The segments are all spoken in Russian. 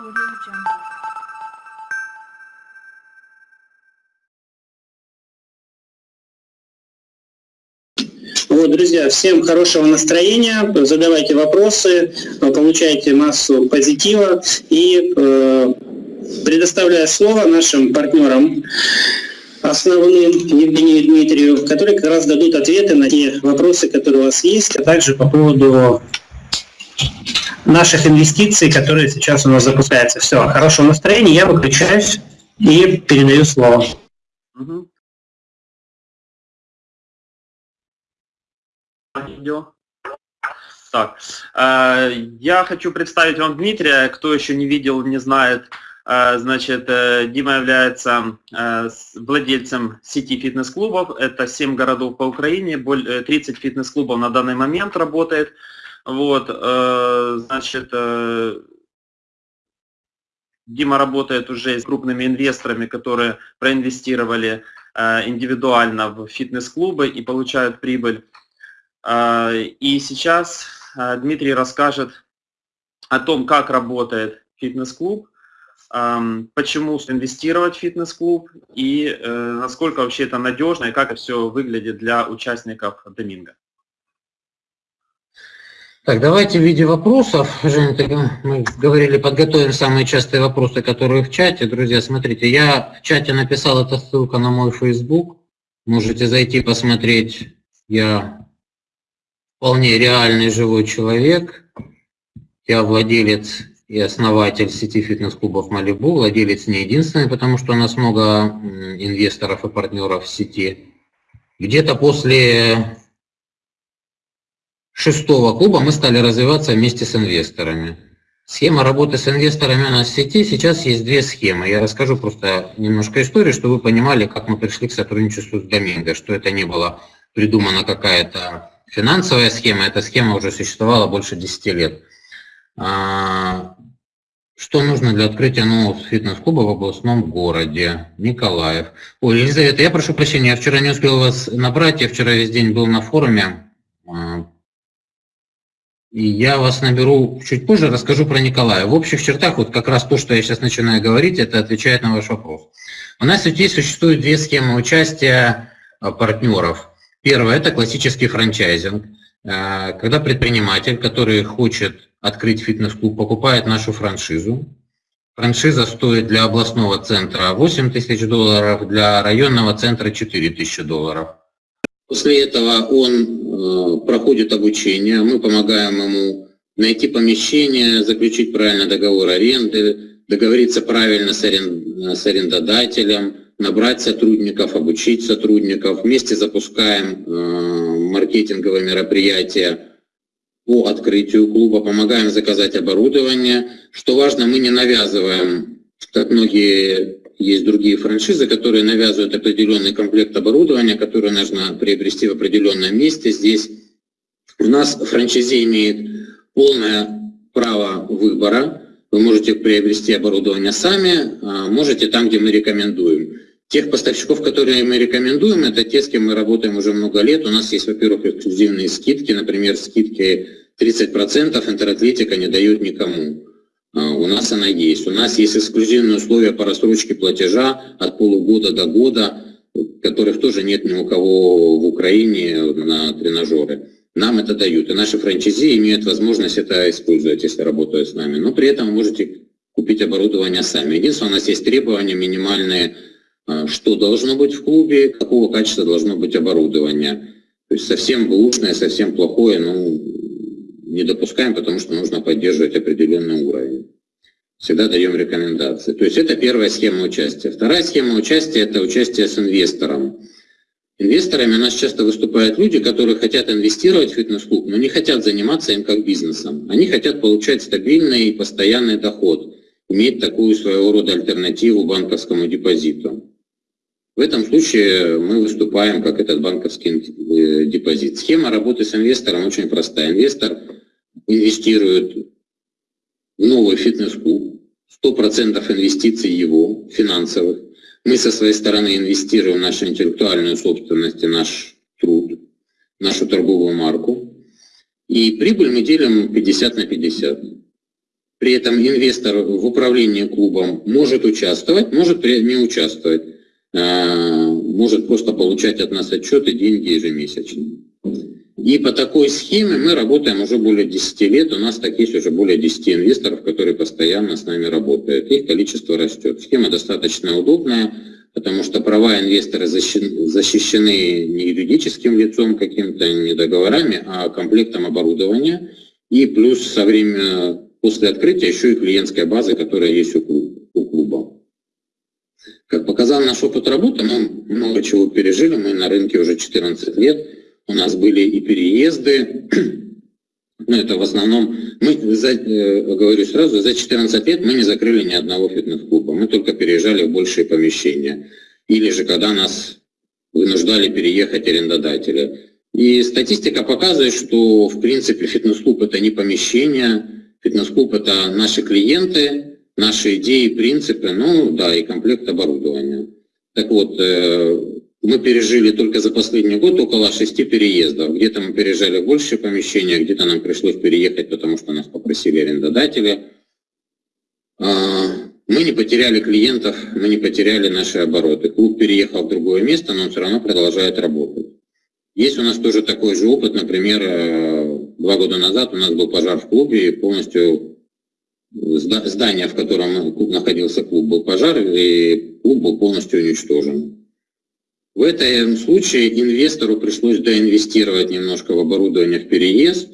Audio Jungle. Вот, друзья, всем хорошего настроения, задавайте вопросы, получайте массу позитива и э, предоставляю слово нашим партнерам основным Евгению Дмитрию, которые как раз дадут ответы на те вопросы, которые у вас есть, а также по поводу наших инвестиций, которые сейчас у нас запускаются. Все, хорошего настроения, я выключаюсь и передаю слово. Так, э, я хочу представить вам Дмитрия. Кто еще не видел, не знает, э, значит, э, Дима является владельцем сети фитнес-клубов. Это 7 городов по Украине, боль- э, 30 фитнес-клубов на данный момент работает. Вот, э, значит, э, Дима работает уже с крупными инвесторами, которые проинвестировали э, индивидуально в фитнес-клубы и получают прибыль. И сейчас Дмитрий расскажет о том, как работает фитнес-клуб, ам, почему инвестировать в фитнес-клуб и насколько вообще это надежно и как это все выглядит для участников Доминго. Так, давайте в виде вопросов, Женя, мы говорили, подготовим самые частые вопросы, которые в чате. Друзья, смотрите, я в чате написал, это ссылка на мой Facebook. Можете зайти посмотреть. Я вполне реальный живой человек. Я владелец и основатель сети фитнес-клубов Малибу, владелец не единственный, потому что у нас много инвесторов и партнеров в сети. Где-то после шестого клуба мы стали развиваться вместе с инвесторами. Схема работы с инвесторами у нас в сети. Сейчас есть две схемы. Я расскажу просто немножко истории, чтобы вы понимали, как мы пришли к сотрудничеству с Доминго, что это не было придумана какая-то финансовая схема, эта схема уже существовала больше 10 лет. А, Что нужно для открытия нового фитнес-клуба в областном городе? Николаев. Ой, Елизавета, я прошу прощения, я вчера не успел вас набрать, я вчера весь день был на форуме. И я вас наберу чуть позже, расскажу про Николая. В общих чертах, вот как раз то, что я сейчас начинаю говорить, это отвечает на ваш вопрос. У нас в сети существуют две схемы участия а, партнеров. Первое – это классический франчайзинг. А, Когда предприниматель, который хочет открыть фитнес-клуб, покупает нашу франшизу. Франшиза стоит для областного центра 8 тысяч долларов, для районного центра 4 тысячи долларов. После этого он э, проходит обучение, мы помогаем ему найти помещение, заключить правильно договор аренды, договориться правильно с, арен- с арендодателем, набрать сотрудников, обучить сотрудников. Вместе запускаем э, маркетинговые мероприятия по открытию клуба, помогаем заказать оборудование. Что важно, мы не навязываем, как многие есть другие франшизы, которые навязывают определенный комплект оборудования, который нужно приобрести в определенном месте. Здесь у нас франшизе имеет полное право выбора. Вы можете приобрести оборудование сами, а можете там, где мы рекомендуем. Тех поставщиков, которые мы рекомендуем, это те, с кем мы работаем уже много лет. У нас есть, во-первых, эксклюзивные скидки, например, скидки 30% интератлетика не дают никому. А, У нас она есть. У нас есть эксклюзивные условия по рассрочке платежа от полугода до года, которых тоже нет ни у кого в Украине на тренажеры. Нам это дают. И наши франчайзи имеют возможность это использовать, если работают с нами. Но при этом можете купить оборудование сами. Единственное, у нас есть требования минимальные, а, что должно быть в клубе, какого качества должно быть оборудование. То есть совсем бэушное, совсем плохое, ну, не допускаем, потому что нужно поддерживать определенный уровень. Всегда даем рекомендации. То есть это первая схема участия. Вторая схема участия – это участие с инвестором. Инвесторами у нас часто выступают люди, которые хотят инвестировать в фитнес-клуб, но не хотят заниматься им как бизнесом. Они хотят получать стабильный и постоянный доход, иметь такую своего рода альтернативу банковскому депозиту. В этом случае мы выступаем как этот банковский э, депозит. Схема работы с инвестором очень простая. Инвестор инвестирует в новый фитнес-клуб, 100% инвестиций его, финансовых. Мы со своей стороны инвестируем нашу интеллектуальную собственность и наш труд, нашу торговую марку. И прибыль мы делим 50 на 50. При этом инвестор в управлении клубом может участвовать, может не участвовать. А, может просто получать от нас отчеты, деньги ежемесячно. И по такой схеме мы работаем уже более 10 лет. У нас так есть уже более 10 инвесторов, которые постоянно с нами работают. Их количество растет. Схема достаточно удобная, потому что права инвестора защищены не юридическим лицом каким-то, не договорами, а комплектом оборудования. И плюс со времени, после открытия еще и клиентская база, которая есть у клуба. Как показал наш опыт работы, мы много чего пережили, мы на рынке уже 14 лет, у нас были и переезды, ну это в основном, мы, за, э, говорю сразу, за 14 лет мы не закрыли ни одного фитнес-клуба, мы только переезжали в большие помещения. Или же когда нас вынуждали переехать арендодатели. И статистика показывает, что в принципе фитнес-клуб это не помещение, фитнес-клуб это наши клиенты, наши идеи, принципы, ну да, и комплект оборудования. Так вот, э, мы пережили только за последний год около шести переездов. Где-то мы переезжали в большее помещение, где-то нам пришлось переехать, потому что нас попросили арендодатели. А, мы не потеряли клиентов, мы не потеряли наши обороты. Клуб переехал в другое место, но он все равно продолжает работать. Есть у нас тоже такой же опыт, например, э, два года назад у нас был пожар в клубе, и полностью здание, в котором находился клуб, был пожар, и клуб был полностью уничтожен. В этом случае инвестору пришлось доинвестировать немножко в оборудование в переезд.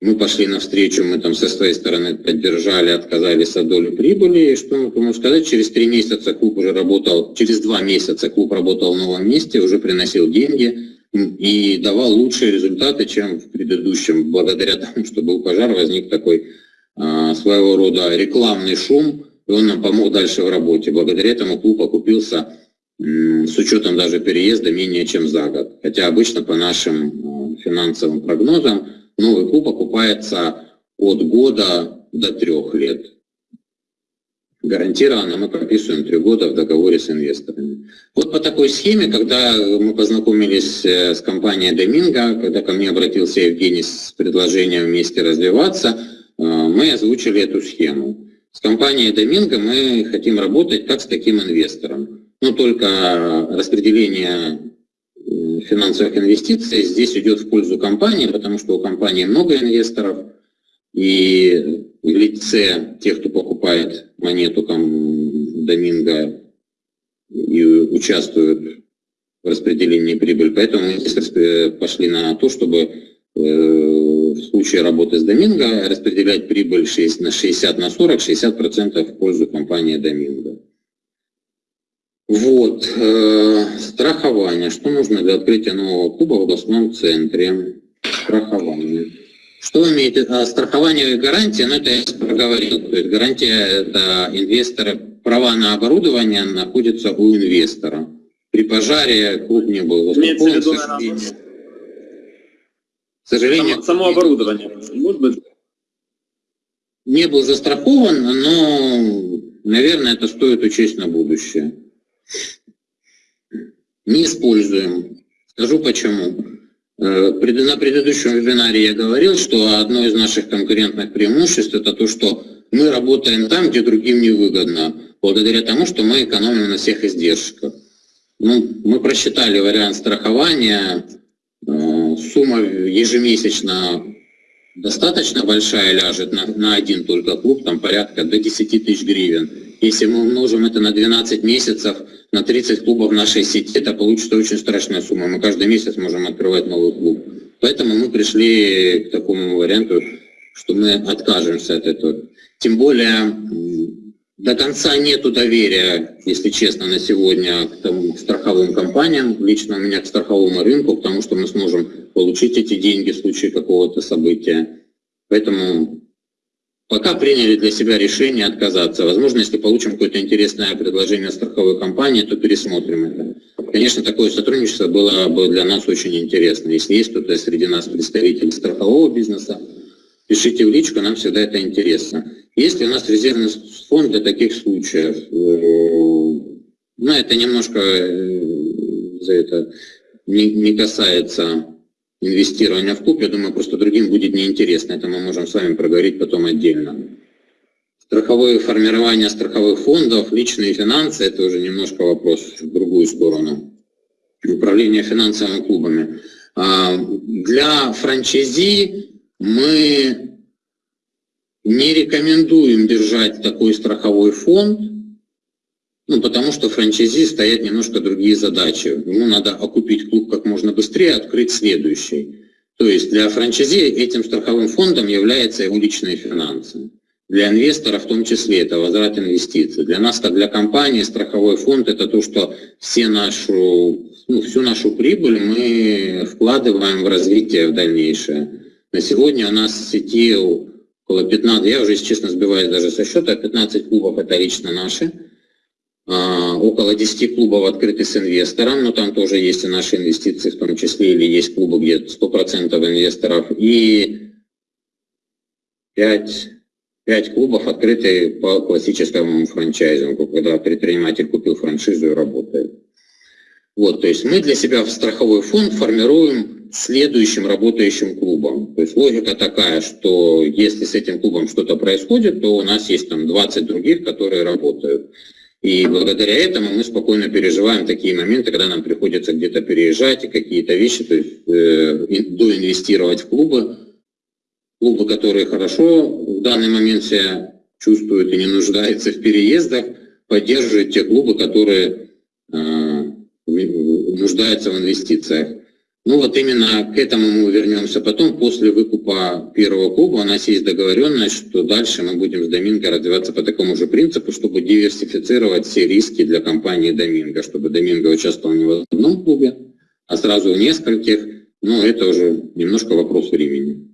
Мы пошли навстречу, мы там со своей стороны поддержали, отказались от доли прибыли. И что мы можем сказать, через три месяца клуб уже работал, через два месяца клуб работал в новом месте, уже приносил деньги и давал лучшие результаты, чем в предыдущем. Благодаря тому, что был пожар, возник такой а, своего рода рекламный шум, и он нам помог дальше в работе. Благодаря этому клуб окупился с учетом даже переезда менее чем за год. Хотя обычно по нашим финансовым прогнозам новый клуб окупается от года до трех лет. Гарантированно мы прописываем три года в договоре с инвесторами. Вот по такой схеме, когда мы познакомились э, с компанией Доминго, когда ко мне обратился Евгений с предложением вместе развиваться, а, мы озвучили эту схему. С компанией Доминго мы хотим работать как с таким инвестором. Но только распределение финансовых инвестиций здесь идет в пользу компании, потому что у компании много инвесторов, и в лице тех, кто покупает монету Доминго и участвуют в распределении прибыли. Поэтому мы пошли на то, чтобы э, в случае работы с Доминго распределять прибыль 6 на 60 на 40, 60% в пользу компании Доминго. Вот. Э, страхование. Что нужно для открытия нового клуба в областном центре? Страхование. Что имеет а, страхование и гарантия? Ну, это я проговорил. То есть гарантия – это инвесторы, права на оборудование находятся у инвестора. При пожаре клуб не был застрахован, к сожалению. К сожалению, само, само оборудование, может быть? Не был застрахован, но, наверное, это стоит учесть на будущее. Не используем. Скажу почему. Э, на предыдущем вебинаре я говорил, что одно из наших конкурентных преимуществ это то, что мы работаем там, где другим не выгодно, благодаря тому, что мы экономим на всех издержках. Ну, мы просчитали вариант страхования, сумма ежемесячно достаточно большая ляжет на, на один только клуб, там порядка до 10 тысяч гривен. Если мы умножим это на 12 месяцев, на 30 клубов нашей сети, это получится очень страшная сумма. Мы каждый месяц можем открывать новый клуб. Поэтому мы пришли к такому варианту, что мы откажемся от этого. Тем более до конца нету доверия, если честно, на сегодня к, тому, к страховым компаниям, лично у меня к страховому рынку, потому что мы сможем получить эти деньги в случае какого-то события. Поэтому пока приняли для себя решение отказаться. Возможно, если получим какое-то интересное предложение страховой компании, то пересмотрим это. Конечно, такое сотрудничество было бы для нас очень интересно. Если есть кто-то среди нас представитель страхового бизнеса, пишите в личку, нам всегда это интересно. Есть ли у нас резервный фонд для таких случаев? Ну, это немножко э, за это не, не касается инвестирования в клуб. Я думаю, просто другим будет неинтересно. Это мы можем с вами проговорить потом отдельно. Страховое формирование страховых фондов, личные финансы, это уже немножко вопрос в другую сторону. Управление финансовыми клубами. А, для франчайзи мы не рекомендуем держать такой страховой фонд, ну, потому что франчайзи стоят немножко другие задачи. Ему надо окупить клуб как можно быстрее, открыть следующий. То есть для франчайзи этим страховым фондом является его личные финансы. Для инвестора в том числе это возврат инвестиций. Для нас, как для компании, страховой фонд это то, что все нашу, ну, всю нашу прибыль мы вкладываем в развитие в дальнейшее. На сегодня у нас в сети около 15, я уже, честно, сбиваюсь даже со счета, 15 клубов это лично наши. А, около 10 клубов открыты с инвестором, но там тоже есть и наши инвестиции в том числе, или есть клубы, где 100% инвесторов, и 5, 5 клубов открыты по классическому франчайзингу, когда предприниматель купил франшизу и работает. Вот, то есть мы для себя в страховой фонд формируем следующим работающим клубом. То есть логика такая, что если с этим клубом что-то происходит, то у нас есть там 20 других, которые работают. И благодаря этому мы спокойно переживаем такие моменты, когда нам приходится где-то переезжать и какие-то вещи, то есть э, доинвестировать в клубы. Клубы, которые хорошо в данный момент себя чувствуют и не нуждаются в переездах, поддерживают те клубы, которые э, нуждаются в инвестициях. Ну вот именно к этому мы вернемся потом. После выкупа первого клуба у нас есть договоренность, что дальше мы будем с Доминго развиваться по такому же принципу, чтобы диверсифицировать все риски для компании Доминго, чтобы Доминго участвовал не в одном клубе, а сразу в нескольких. Но это уже немножко вопрос времени.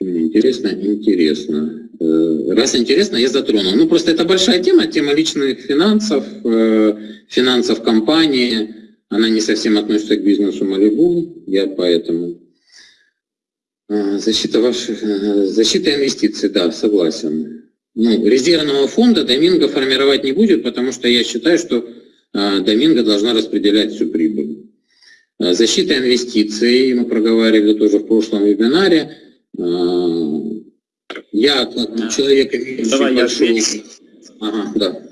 Мне интересно? Интересно. Э, раз интересно, я затронул. Ну, просто это большая тема, тема личных финансов, э, финансов компании, она не совсем относится к бизнесу Малибу, я поэтому. А, защита ваших, э, защита инвестиций, да, согласен. Ну, резервного фонда Доминго формировать не будет, потому что я считаю, что а, Доминго должна распределять всю прибыль. А, защита инвестиций, мы проговаривали тоже в прошлом вебинаре. Я как человек, имеющий Давай, большой... я ага, да.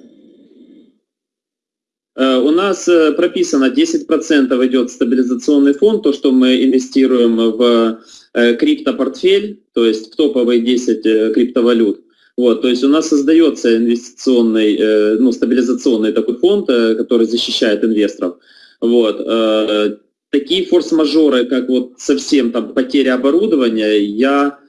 Э, у нас э, прописано 10% идет стабилизационный фонд, то, что мы инвестируем в э, криптопортфель, то есть в топовые 10 криптовалют. Вот, то есть у нас создается инвестиционный, ну, стабилизационный такой фонд, который защищает инвесторов. Вот. Такие форс-мажоры, как вот совсем там потеря оборудования, я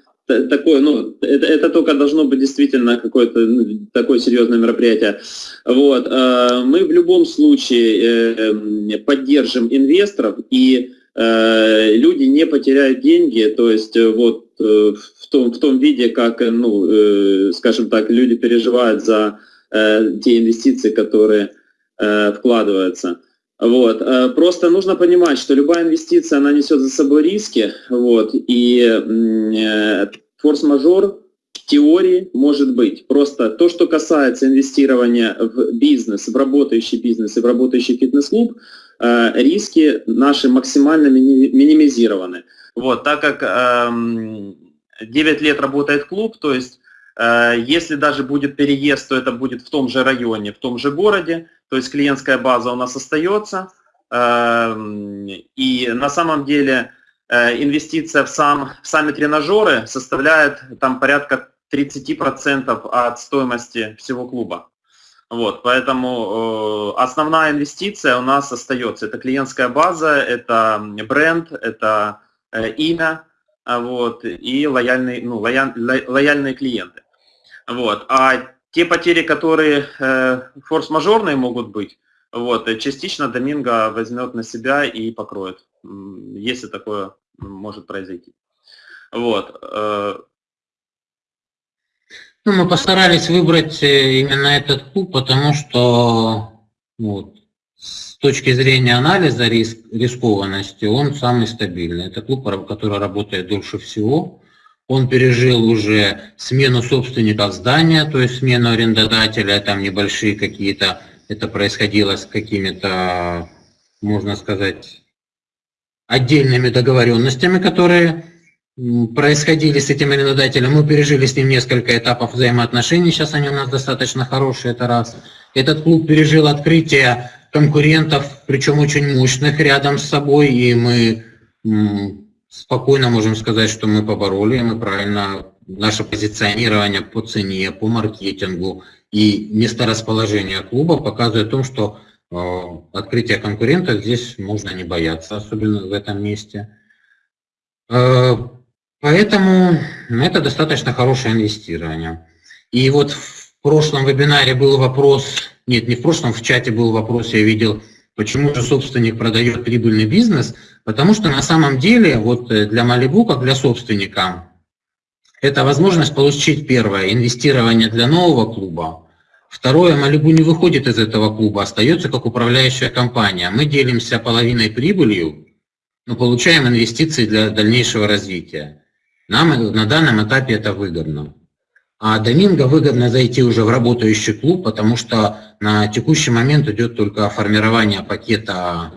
такое, ну, это, это только должно быть действительно какое-то ну, такое серьезное мероприятие. Вот, э, мы в любом случае э, поддержим инвесторов, и э, люди не потеряют деньги, то есть вот в том, в том виде, как, ну, скажем так, люди переживают за те инвестиции, которые вкладываются. Вот. Э, просто нужно понимать, что любая инвестиция, она несет за собой риски, вот, и э, форс-мажор в теории может быть. Просто то, что касается инвестирования в бизнес, в работающий бизнес и в работающий фитнес-клуб, э, риски наши максимально минимизированы. Вот, так как 9 эм, лет работает клуб, то есть если даже будет переезд, то это будет в том же районе, в том же городе, то есть клиентская база у нас остается. Эм, и на самом деле э, инвестиция в, сам, в сами тренажеры составляет там порядка 30% от стоимости всего клуба. Вот, поэтому э, основная инвестиция у нас остается. Это клиентская база, это бренд, это э, имя вот, и лояльные, ну, лояль, лояльные клиенты. Вот. А те потери, которые э, форс-мажорные могут быть, вот, э, частично Доминго возьмет на себя и покроет, если такое может произойти. Вот. Э. Ну, мы постарались выбрать э, именно этот клуб, потому что вот, с точки зрения анализа риск, рискованности он самый стабильный. Это клуб, который работает дольше всего. Он пережил уже смену собственников здания, то есть смену арендодателя, там небольшие какие-то, это происходило с какими-то, можно сказать, отдельными договоренностями, которые происходили с этим арендодателем. Мы пережили с ним несколько этапов взаимоотношений, сейчас они у нас достаточно хорошие, это раз. Этот клуб пережил открытие конкурентов, причем очень мощных рядом с собой, и мы спокойно можем сказать, что мы побороли, мы правильно, наше позиционирование по цене, по маркетингу и месторасположение клуба показывает о том, что э, открытие конкурентов здесь можно не бояться, особенно в этом месте. Э, поэтому это достаточно хорошее инвестирование. И вот в прошлом вебинаре был вопрос, нет, не в прошлом, в чате был вопрос, я видел, почему же собственник продает прибыльный бизнес, потому что на самом деле вот э, для Малибу, как для собственника, это возможность получить первое, инвестирование для нового клуба, Второе, Малибу не выходит из этого клуба, остается как управляющая компания. Мы делимся половиной прибылью, но получаем инвестиции для дальнейшего развития. Нам на данном этапе это выгодно. А Доминго выгодно зайти уже в работающий клуб, потому что на текущий момент идет только формирование пакета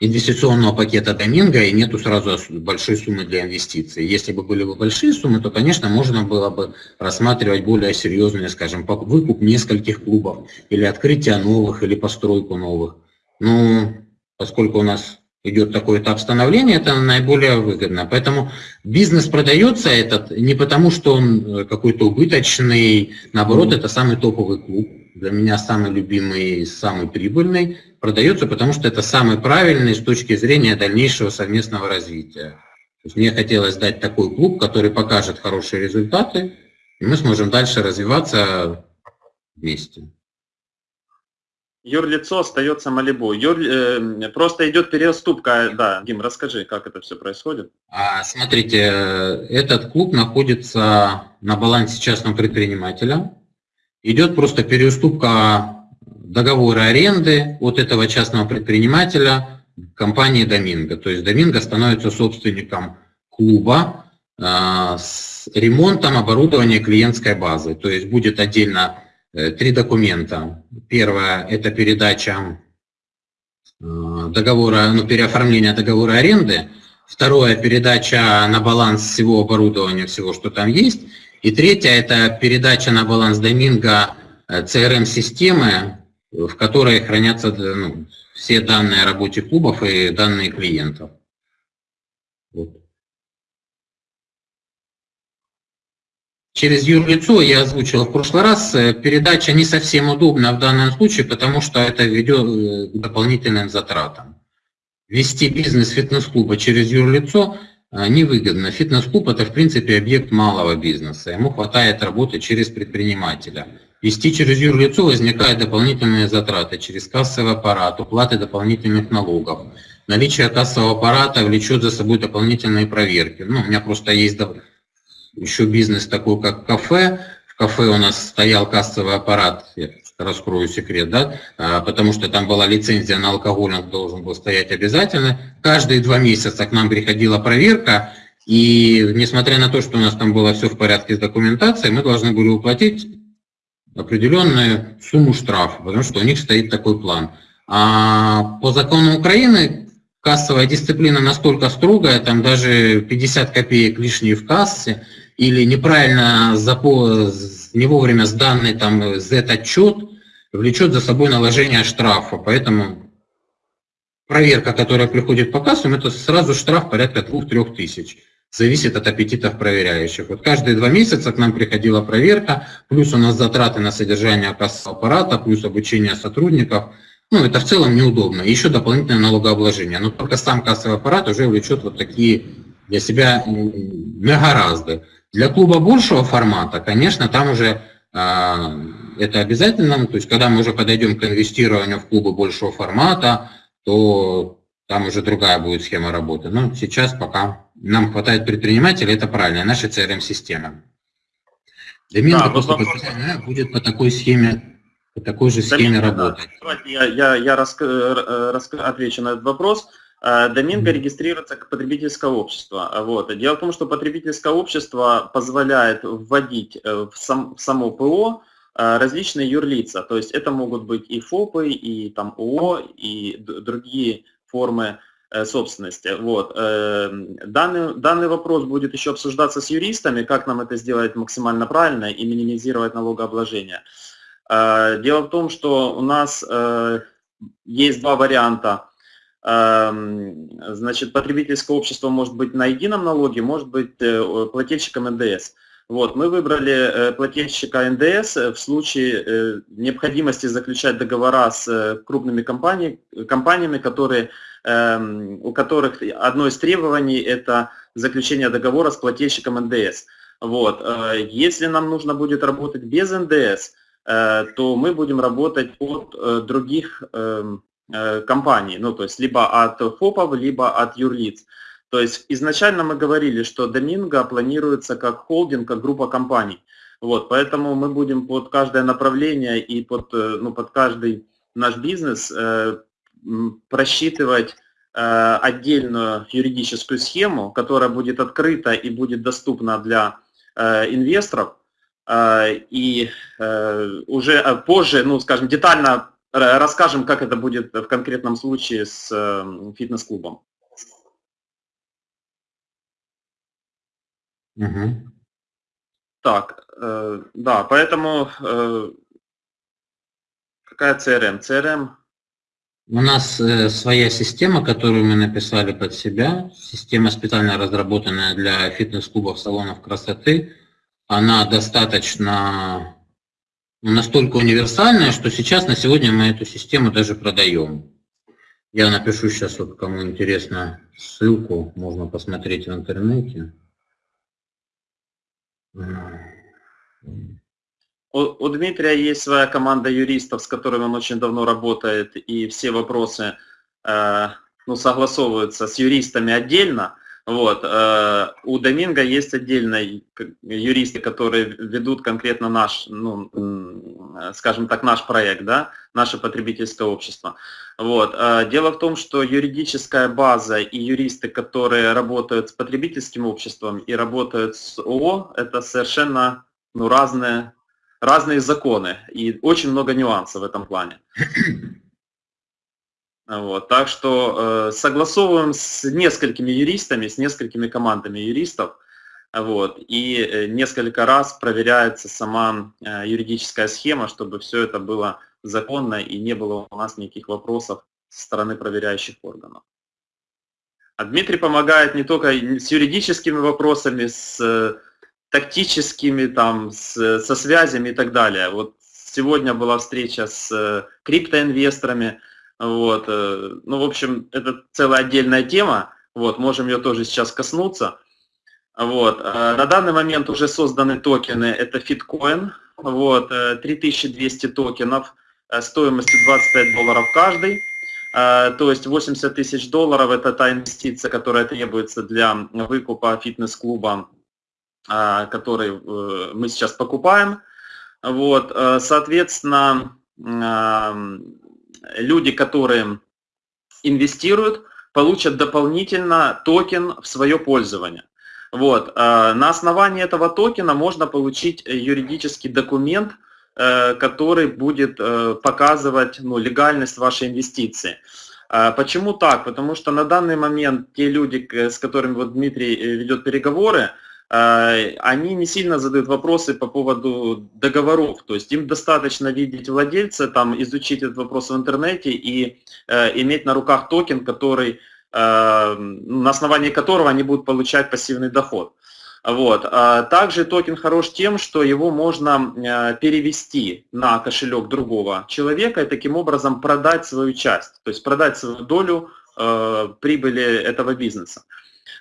инвестиционного пакета Доминго и нету сразу большой суммы для инвестиций. Если бы были бы большие суммы, то, конечно, можно было бы рассматривать более серьезные, скажем, выкуп нескольких клубов или открытие новых, или постройку новых. Но поскольку у нас идет такой этап становления, это наиболее выгодно. Поэтому бизнес продается этот не потому, что он э, какой-то убыточный, наоборот, это самый топовый клуб, для меня самый любимый, самый прибыльный, продается, потому что это самый правильный с точки зрения дальнейшего совместного развития. То есть мне хотелось дать такой клуб, который покажет хорошие результаты, и мы сможем дальше развиваться вместе юрлицо остается Малибу. Юр, э, просто идет переуступка. Да, Дим, расскажи, как это все происходит. А, смотрите, этот клуб находится на балансе частного предпринимателя. Идет просто переуступка договора аренды от этого частного предпринимателя компании Доминго. То есть Доминго становится собственником клуба э, с ремонтом оборудования клиентской базы. То есть будет отдельно Э, три документа. Первое – это передача э, договора, ну, переоформление договора аренды. Второе – передача на баланс всего оборудования, всего, что там есть. И третье – это передача на баланс Доминго CRM-системы, э, в которой хранятся ну, все данные о работе клубов и данные клиентов. Вот. Через юрлицо я озвучил в прошлый раз, э, передача не совсем удобна в данном случае, потому что это ведет э, к дополнительным затратам. Вести бизнес фитнес-клуба через юрлицо э, невыгодно. Фитнес-клуб это в принципе объект малого бизнеса, ему хватает работы через предпринимателя. Вести через юрлицо возникают дополнительные затраты через кассовый аппарат, уплаты дополнительных налогов. Наличие кассового аппарата влечет за собой дополнительные проверки. Ну, у меня просто есть еще бизнес такой, как кафе. В кафе у нас стоял кассовый аппарат, я раскрою секрет, да, а, потому что там была лицензия на алкоголь, он должен был стоять обязательно. Каждые два месяца к нам приходила проверка, и несмотря на то, что у нас там было все в порядке с документацией, мы должны были уплатить определенную сумму штрафа, потому что у них стоит такой план. А по закону Украины кассовая дисциплина настолько строгая, там даже 50 копеек лишние в кассе, или неправильно запо, не вовремя сданный там Z-отчет влечет за собой наложение штрафа. Поэтому проверка, которая приходит по кассам, это сразу штраф порядка 2-3 тысяч. Зависит от аппетитов проверяющих. Вот каждые два месяца к нам приходила проверка, плюс у нас затраты на содержание кассового аппарата, плюс обучение сотрудников. Ну, это в целом неудобно. Еще дополнительное налогообложение. Но только сам кассовый аппарат уже влечет вот такие для себя гораздо. Для клуба большего формата, конечно, там уже а, это обязательно, то есть когда мы уже подойдем к инвестированию в клубы большего формата, то там уже другая будет схема работы. Но сейчас пока нам хватает предпринимателей, это правильно, наша CRM-система. Доминго да, просто вопрос... будет по такой схеме, по такой же схеме Доминго, работать. Да. Я, я, я рас, рас, отвечу на этот вопрос. Э, Доминго регистрируется как потребительское общество. Вот. Дело в том, что потребительское общество позволяет вводить э, в, сам, в само ПО э, различные юрлица. То есть это могут быть и ФОПы, и там ООО, и другие формы собственности. Вот. Данный, данный вопрос будет еще обсуждаться с юристами, как нам это сделать максимально правильно и минимизировать налогообложение. Дело в том, что у нас есть два варианта. Значит, потребительское общество может быть на едином налоге, может быть плательщиком НДС. Вот, мы выбрали э, плательщика НДС в случае э, необходимости заключать договора с э, крупными компаниями, компаниями которые, эм, у которых одно из требований – это заключение договора с плательщиком НДС. Вот. Если нам нужно будет работать без НДС, то мы будем работать от других эм, компаний, ну то есть либо от ФОПов, либо от юрлиц. То есть изначально мы говорили, что Доминго планируется как холдинг, как группа компаний. Вот, поэтому мы будем под каждое направление и под, э, ну, под каждый наш бизнес э, просчитывать э, отдельную юридическую схему, которая будет открыта и будет доступна для э, инвесторов. Э, и э, уже э, позже, ну, скажем, детально расскажем, как это будет в конкретном случае с э, фитнес-клубом. Угу. Так, э, да, поэтому какая CRM? CRM у нас своя система, которую мы написали под себя, система специально разработанная для фитнес-клубов, салонов красоты. Она достаточно ну, настолько универсальная, что сейчас на сегодня мы эту систему даже продаем. Я напишу сейчас, вот кому интересно, ссылку, можно посмотреть в интернете. У, у Дмитрия есть своя команда юристов, с которыми он очень давно работает, и все вопросы э, ну, согласовываются с юристами отдельно. Вот. Э, у Доминго есть отдельные юристы, которые ведут конкретно наш, ну, скажем так, наш проект, да, наше потребительское общество. Вот. Э, дело в том, что юридическая база и юристы, которые работают с потребительским обществом и работают с ООО, это совершенно ну, разные, разные законы и очень много нюансов в этом плане. Вот, так что э, согласовываем с несколькими юристами, с несколькими командами юристов, вот, и э, несколько раз проверяется сама э, юридическая схема, чтобы все это было законно и не было у нас никаких вопросов со стороны проверяющих органов. А Дмитрий помогает не только с юридическими вопросами, с э, тактическими, там, с, со связями и так далее. Вот сегодня была встреча с э, криптоинвесторами, вот, э, ну, в общем, это целая отдельная тема, вот, можем ее тоже сейчас коснуться. Вот, э, на данный момент уже созданы токены, это Fitcoin, вот, 3200 э, токенов стоимостью 25 долларов каждый. То есть 80 тысяч долларов это та инвестиция, которая требуется для выкупа фитнес-клуба, который мы сейчас покупаем. Вот, соответственно, люди, которые инвестируют, получат дополнительно токен в свое пользование. Вот. А, на основании этого токена можно получить юридический документ, э, который будет э, показывать ну, легальность вашей инвестиции. А, почему так? Потому что на данный момент те люди, с которыми вот Дмитрий э, ведет переговоры, Э, они не сильно задают вопросы по поводу договоров. То есть им достаточно видеть владельца, там, изучить этот вопрос в интернете и э, иметь на руках токен, который, э, на основании которого они будут получать пассивный доход. Вот. А также токен хорош тем, что его можно э, перевести на кошелек другого человека и таким образом продать свою часть, то есть продать свою долю э, прибыли этого бизнеса.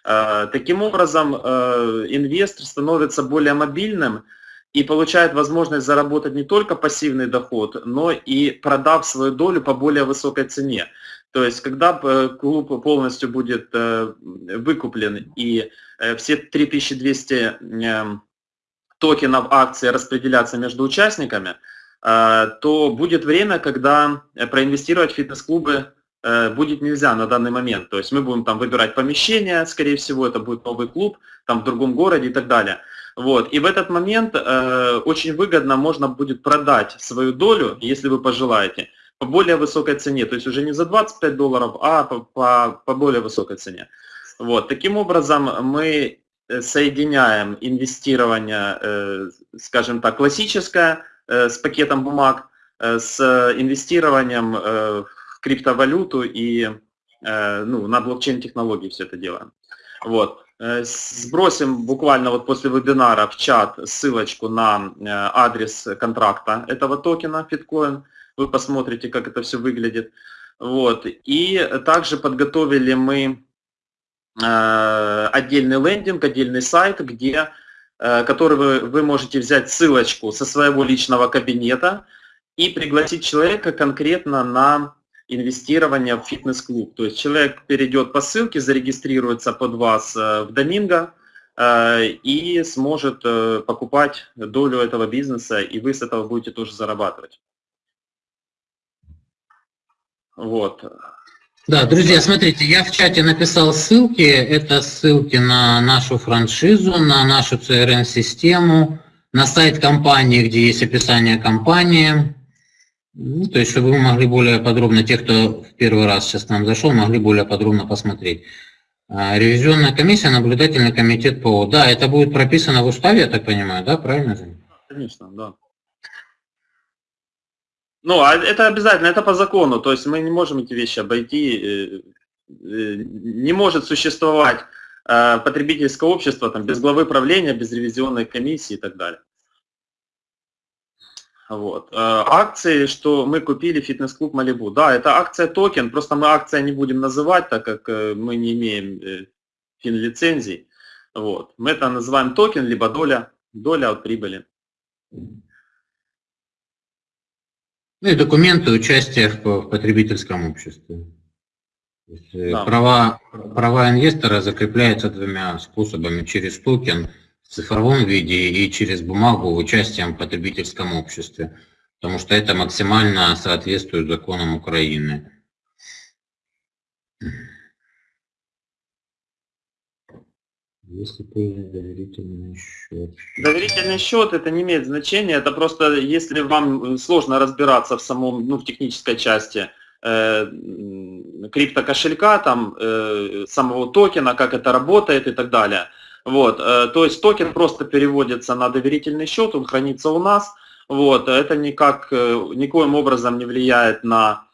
Э, таким образом, э, инвестор становится более мобильным и получает возможность заработать не только пассивный доход, но и продав свою долю по более высокой цене. То есть, когда э, клуб полностью будет выкуплен и все 3200 токенов акций распределяться между участниками, то будет время, когда проинвестировать в фитнес-клубы будет нельзя на данный момент. То есть мы будем там выбирать помещение, скорее всего, это будет новый клуб, там в другом городе и так далее. Вот. И в этот момент э, очень выгодно можно будет продать свою долю, если вы пожелаете, по более высокой цене, то есть уже не за 25 долларов, а по, по, по более высокой цене. Вот. Таким образом, мы э, соединяем инвестирование, э, скажем так, классическое с пакетом бумаг, с инвестированием в криптовалюту и ну, на блокчейн-технологии все это делаем. Вот. Сбросим буквально вот после вебинара в чат ссылочку на адрес контракта этого токена Fitcoin вы посмотрите, как это все выглядит. Вот. И также подготовили мы э, отдельный лендинг, отдельный сайт, где, э, который вы, вы можете взять ссылочку со своего личного кабинета и пригласить человека конкретно на инвестирование в фитнес-клуб. То есть человек перейдет по ссылке, зарегистрируется под вас э, в Доминго и сможет покупать долю этого бизнеса, и вы с этого будете тоже зарабатывать. Вот. Да, друзья, смотрите, я в чате написал ссылки. Это ссылки на нашу франшизу, на нашу CRM-систему, на сайт компании, где есть описание компании. Ну, то есть, чтобы вы могли более подробно, те, кто в первый раз сейчас к нам зашел, могли более подробно посмотреть. А, ревизионная комиссия, наблюдательный комитет ПО. Да, это будет прописано в уставе, я так понимаю, да, правильно же? Конечно, да. Ну, а это обязательно, это по закону, то есть мы не можем эти вещи обойти, э, э, не может существовать э, потребительское общество там, без главы правления, без ревизионной комиссии и так далее. Вот. Акции, что мы купили фитнес-клуб Малибу. Да, это акция токен, просто мы акцией не будем называть, так как мы не имеем фин-лицензий. Вот. Мы это называем токен, либо доля, доля от прибыли. Ну и документы участия в, потребительском обществе. Э, да. права, права инвестора закрепляются двумя способами. Через токен в цифровом виде и через бумагу участием в потребительском обществе. Потому что это максимально соответствует законам Украины. Если появится доверительный счет. Доверительный счет это не имеет значения, это просто если вам сложно разбираться в самом, ну, в технической части э, криптокошелька, там, э, самого токена, как это работает и так далее. Вот, э, то есть токен просто переводится на доверительный счет, он хранится у нас. Вот, это никак, э, никоим образом не влияет на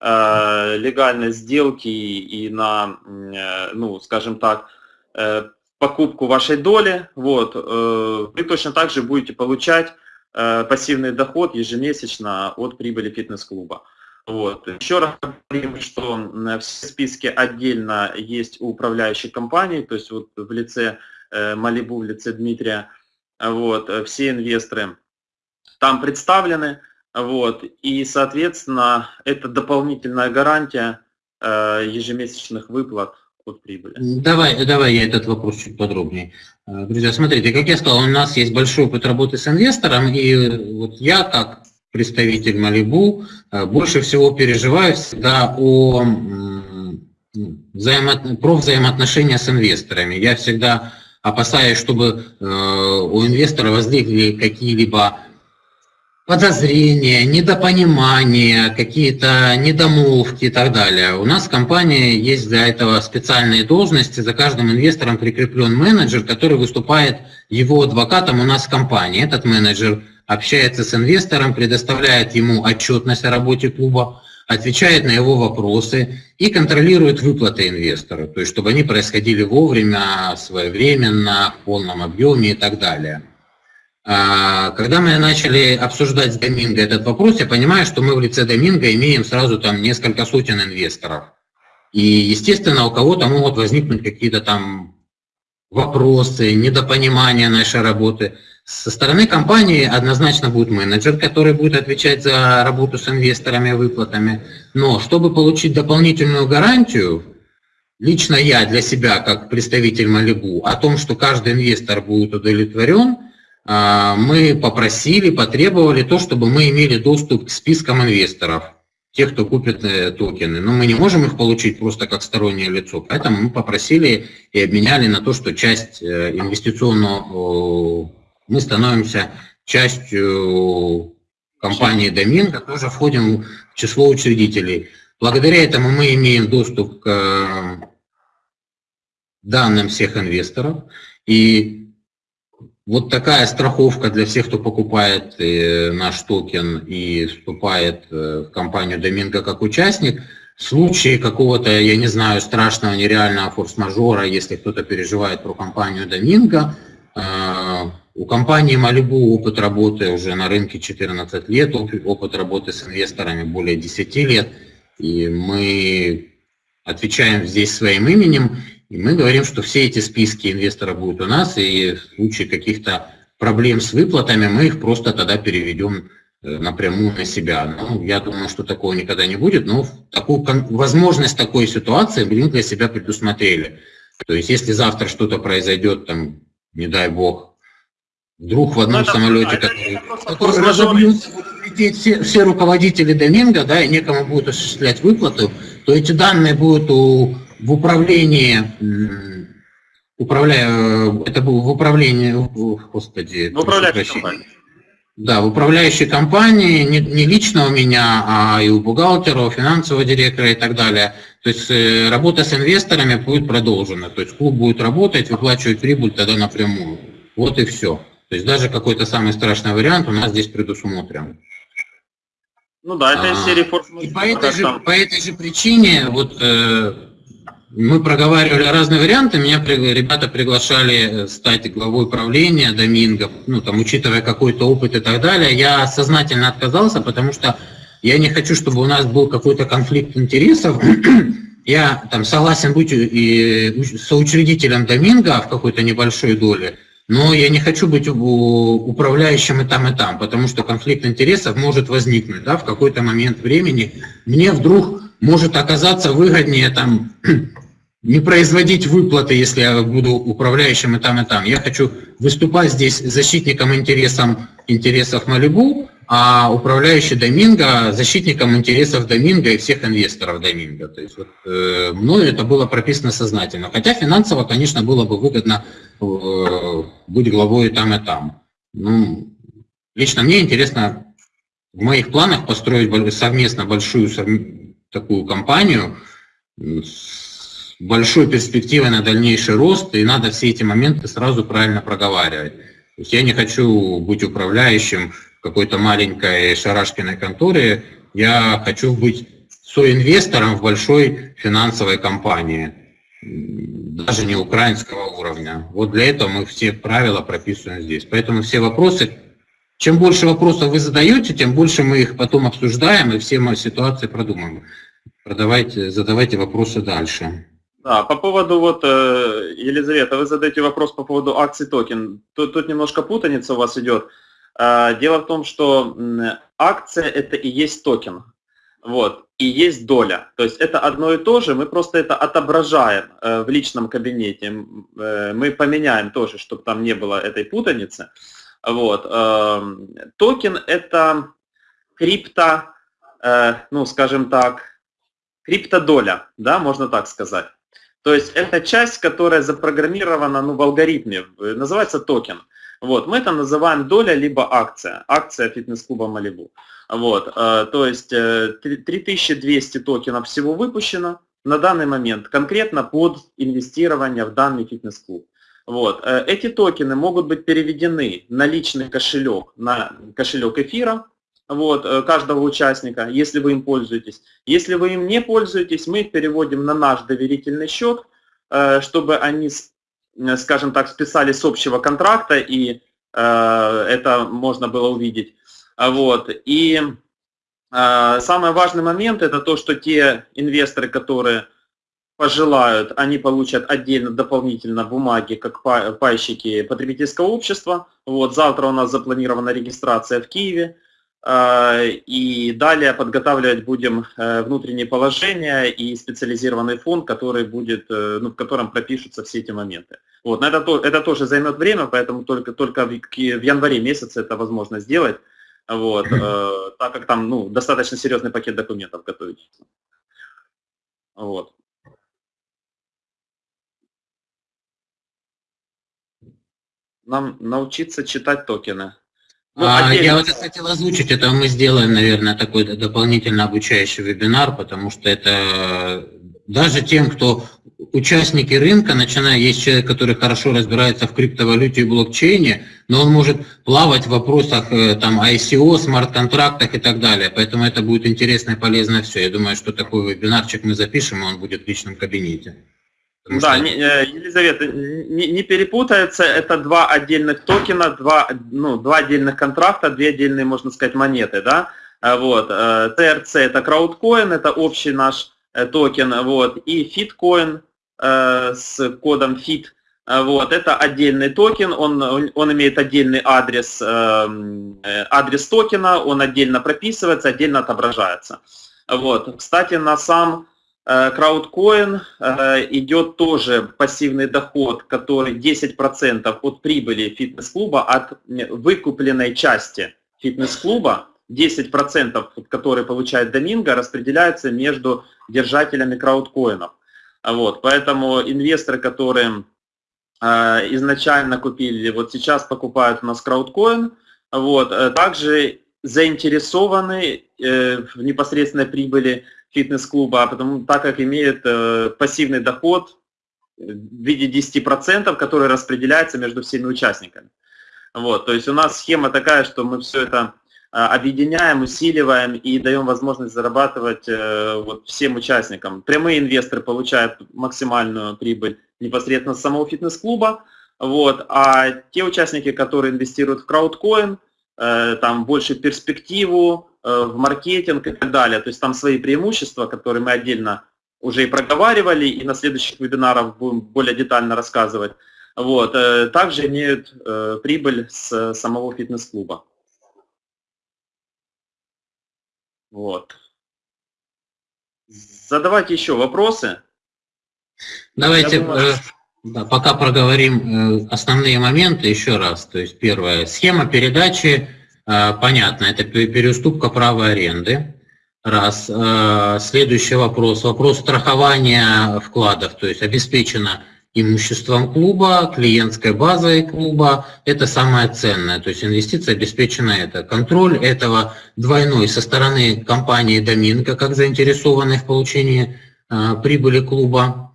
э, легальность сделки и на, э, ну, скажем так, э, покупку вашей доли, вот, э, вы точно так же будете получать э, пассивный доход ежемесячно от прибыли фитнес-клуба. Вот. Еще раз говорим, что все списки отдельно есть у управляющей компании, то есть вот в лице Малибу, в лице Дмитрия, вот, все инвесторы там представлены, вот, и, соответственно, это дополнительная гарантия ежемесячных выплат от прибыли. Давай, давай я этот вопрос чуть подробнее. Э, друзья, смотрите, как я сказал, у нас есть большой опыт работы с инвестором, и вот я, как представитель Малибу, э, больше всего переживаю всегда о взаимо... про взаимоотношения с инвесторами. Я всегда опасаюсь, чтобы э, у инвестора возникли какие-либо подозрения, недопонимания, какие-то недомолвки и так далее. У нас в компании есть для этого специальные должности, за каждым инвестором прикреплен менеджер, который выступает его адвокатом у нас в компании. Этот менеджер общается с инвестором, предоставляет ему отчетность о работе клуба, отвечает на его вопросы и контролирует выплаты инвестора, то есть чтобы они происходили вовремя, своевременно, в полном объеме и так далее. А, когда мы начали обсуждать с Доминго этот вопрос, я понимаю, что мы в лице Доминго имеем сразу там несколько сотен инвесторов. И, естественно, у кого-то могут возникнуть какие-то там вопросы, недопонимания нашей работы. Со стороны компании однозначно будет менеджер, который будет отвечать за работу с инвесторами, выплатами. Но чтобы получить дополнительную гарантию, лично я для себя, как представитель Малибу, о том, что каждый инвестор будет удовлетворен – а, мы попросили, потребовали то, чтобы мы имели доступ к спискам инвесторов, тех, кто купит э, токены. Но мы не можем их получить просто как стороннее лицо, поэтому мы попросили и обменяли на то, что часть э, инвестиционного, мы становимся частью компании Доминго тоже входим в число учредителей. Благодаря этому мы имеем доступ к э, данным всех инвесторов. И вот такая страховка для всех, кто покупает э, наш токен и вступает в компанию Доминго как участник – в случае какого-то, я не знаю, страшного нереального форс-мажора, если кто-то переживает про компанию Доминго, э, у компании Malibu опыт работы уже на рынке 14 лет, опыт работы с инвесторами более 10 лет, и мы отвечаем здесь своим именем, и мы говорим, что все эти списки инвесторов будут у нас, и в случае каких-то проблем с выплатами мы их просто тогда переведем Э, напрямую на себя. Ну, я думаю, что такого никогда не будет, но такую, возможность такой ситуации мы для себя предусмотрели. То есть, если завтра что-то произойдет, там, не дай бог, вдруг в одном ну, самолете, это, который, который разобьется, будут лететь все, все руководители Доминго, да, и некому будет осуществлять выплату, то эти данные будут у, в управлении управляя, э, это было в управлении, господи, в управляющей компании. Да, в управляющей компании, не, не лично у меня, а и у бухгалтера, у финансового директора и так далее. То есть э, работа с инвесторами будет продолжена. То есть клуб будет работать, выплачивать прибыль тогда напрямую. Вот и все. То есть даже какой-то самый страшный вариант у нас здесь предусмотрен. Ну да, это из а, серии форс И по этой, же, по этой же причине вот э, мы проговаривали разные варианты, меня ребята приглашали э, стать главой правления Доминго, ну там, учитывая какой-то опыт и так далее. Я сознательно отказался, потому что я не хочу, чтобы у нас был какой-то конфликт интересов. Я там согласен быть и соучредителем Доминго в какой-то небольшой доле, но я не хочу быть управляющим и там, и там, потому что конфликт интересов может возникнуть да, в какой-то момент времени. Мне вдруг может оказаться выгоднее там не производить выплаты, если я буду управляющим и там, и там. Я хочу выступать здесь защитником интересам, интересов Малибу, а управляющий Доминго защитником интересов Доминго и всех инвесторов Доминго. То есть вот, э, мною это было прописано сознательно. Хотя финансово, конечно, было бы выгодно э, быть главой и там, и там. Ну, лично мне интересно в моих планах построить совместно большую такую компанию с большой перспективой на дальнейший рост, и надо все эти моменты сразу правильно проговаривать. Я не хочу быть управляющим какой-то маленькой шарашкиной конторе, я хочу быть соинвестором в большой финансовой компании, даже не украинского уровня. Вот для этого мы все правила прописываем здесь. Поэтому все вопросы, чем больше вопросов вы задаете, тем больше мы их потом обсуждаем и все мои ситуации продумаем. Продавайте, задавайте вопросы дальше. Да, по поводу вот, э, Елизавета, вы задаете вопрос по поводу акций токен. Тут, тут немножко путаница у вас идет. А, дело в том, что акция это и есть токен. Вот, и есть доля. То есть это одно и то же, мы просто это отображаем э, в личном кабинете. Э, мы поменяем тоже, чтобы там не было этой путаницы. Вот. Токен это крипто, ну скажем так, криптодоля, да, можно так сказать. То есть это часть, которая запрограммирована ну, в алгоритме, называется токен. Вот, мы это называем доля либо акция, акция фитнес-клуба Малибу. Вот, э, то есть 3200 э, токенов всего выпущено на данный момент, конкретно под инвестирование в данный фитнес-клуб. Вот, э, эти токены могут быть переведены на личный кошелек, на кошелек эфира, вот, э, каждого участника, если вы им пользуетесь. Если вы им не пользуетесь, мы их переводим на наш доверительный счет, э, чтобы они, э, скажем так, списали с общего контракта, и это можно было увидеть. Вот. И самый важный момент это то, что те инвесторы, которые пожелают, они получат отдельно дополнительно бумаги, как пайщики потребительского общества. Вот, завтра у нас запланирована регистрация в Киеве. Э, и далее подготавливать будем э, внутреннее положение и специализированный фонд, который будет, э, ну, в котором пропишутся все эти моменты. Вот, но это, это тоже займет время, поэтому только, только в, в январе месяце это возможно сделать, вот, э, так как там ну, достаточно серьезный пакет документов готовить. Вот. Нам научиться читать токены. Ну, а, я вот хотел озвучить, это мы сделаем, наверное, такой дополнительно обучающий вебинар, потому что это даже тем, кто участники рынка, начиная, есть человек, который хорошо разбирается в криптовалюте и блокчейне, но он может плавать в вопросах э, там ICO, смарт-контрактах и так далее. Поэтому это будет интересно и полезно все. Я думаю, что такой вебинарчик мы запишем, и он будет в личном кабинете. Потому да, что... не, э, Елизавета, не, не перепутается, это два отдельных токена, два, ну, два отдельных контракта, две отдельные, можно сказать, монеты, да, э, вот, TRC это краудкоин, это общий наш токен, вот, и фиткоин с кодом FIT, вот, это отдельный токен, он, он имеет отдельный адрес, адрес токена, он отдельно прописывается, отдельно отображается. Вот. Кстати, на сам Краудкоин идет тоже пассивный доход, который 10% от прибыли фитнес-клуба, от выкупленной части фитнес-клуба, 10%, которые получает Доминго, распределяются между держателями краудкоинов. Вот, поэтому инвесторы, которые э, изначально купили, вот сейчас покупают у нас краудкоин, вот, э, также заинтересованы э, в непосредственной прибыли фитнес-клуба, а потому так как имеют э, пассивный доход в виде 10%, который распределяется между всеми участниками. Вот, то есть у нас схема такая, что мы все это а, объединяем, усиливаем и даем возможность зарабатывать э, вот, всем участникам. Прямые инвесторы получают максимальную прибыль непосредственно с самого фитнес-клуба, вот, а те участники, которые инвестируют в краудкоин, э, там больше перспективу, э, в маркетинг и так далее, то есть там свои преимущества, которые мы отдельно уже и проговаривали, и на следующих вебинарах будем более детально рассказывать, вот, также имеют прибыль с самого фитнес-клуба. Вот. Задавайте еще вопросы. Давайте думаю... да, пока проговорим э, основные моменты еще раз. То есть первое, схема передачи, э, понятно, это переуступка права аренды. Раз. Э, следующий вопрос, вопрос страхования вкладов, то есть обеспечено имуществом клуба, клиентской базой клуба, это самое ценное. То есть инвестиция обеспечена это. Контроль этого двойной со стороны компании Доминго, как заинтересованной в получении прибыли клуба,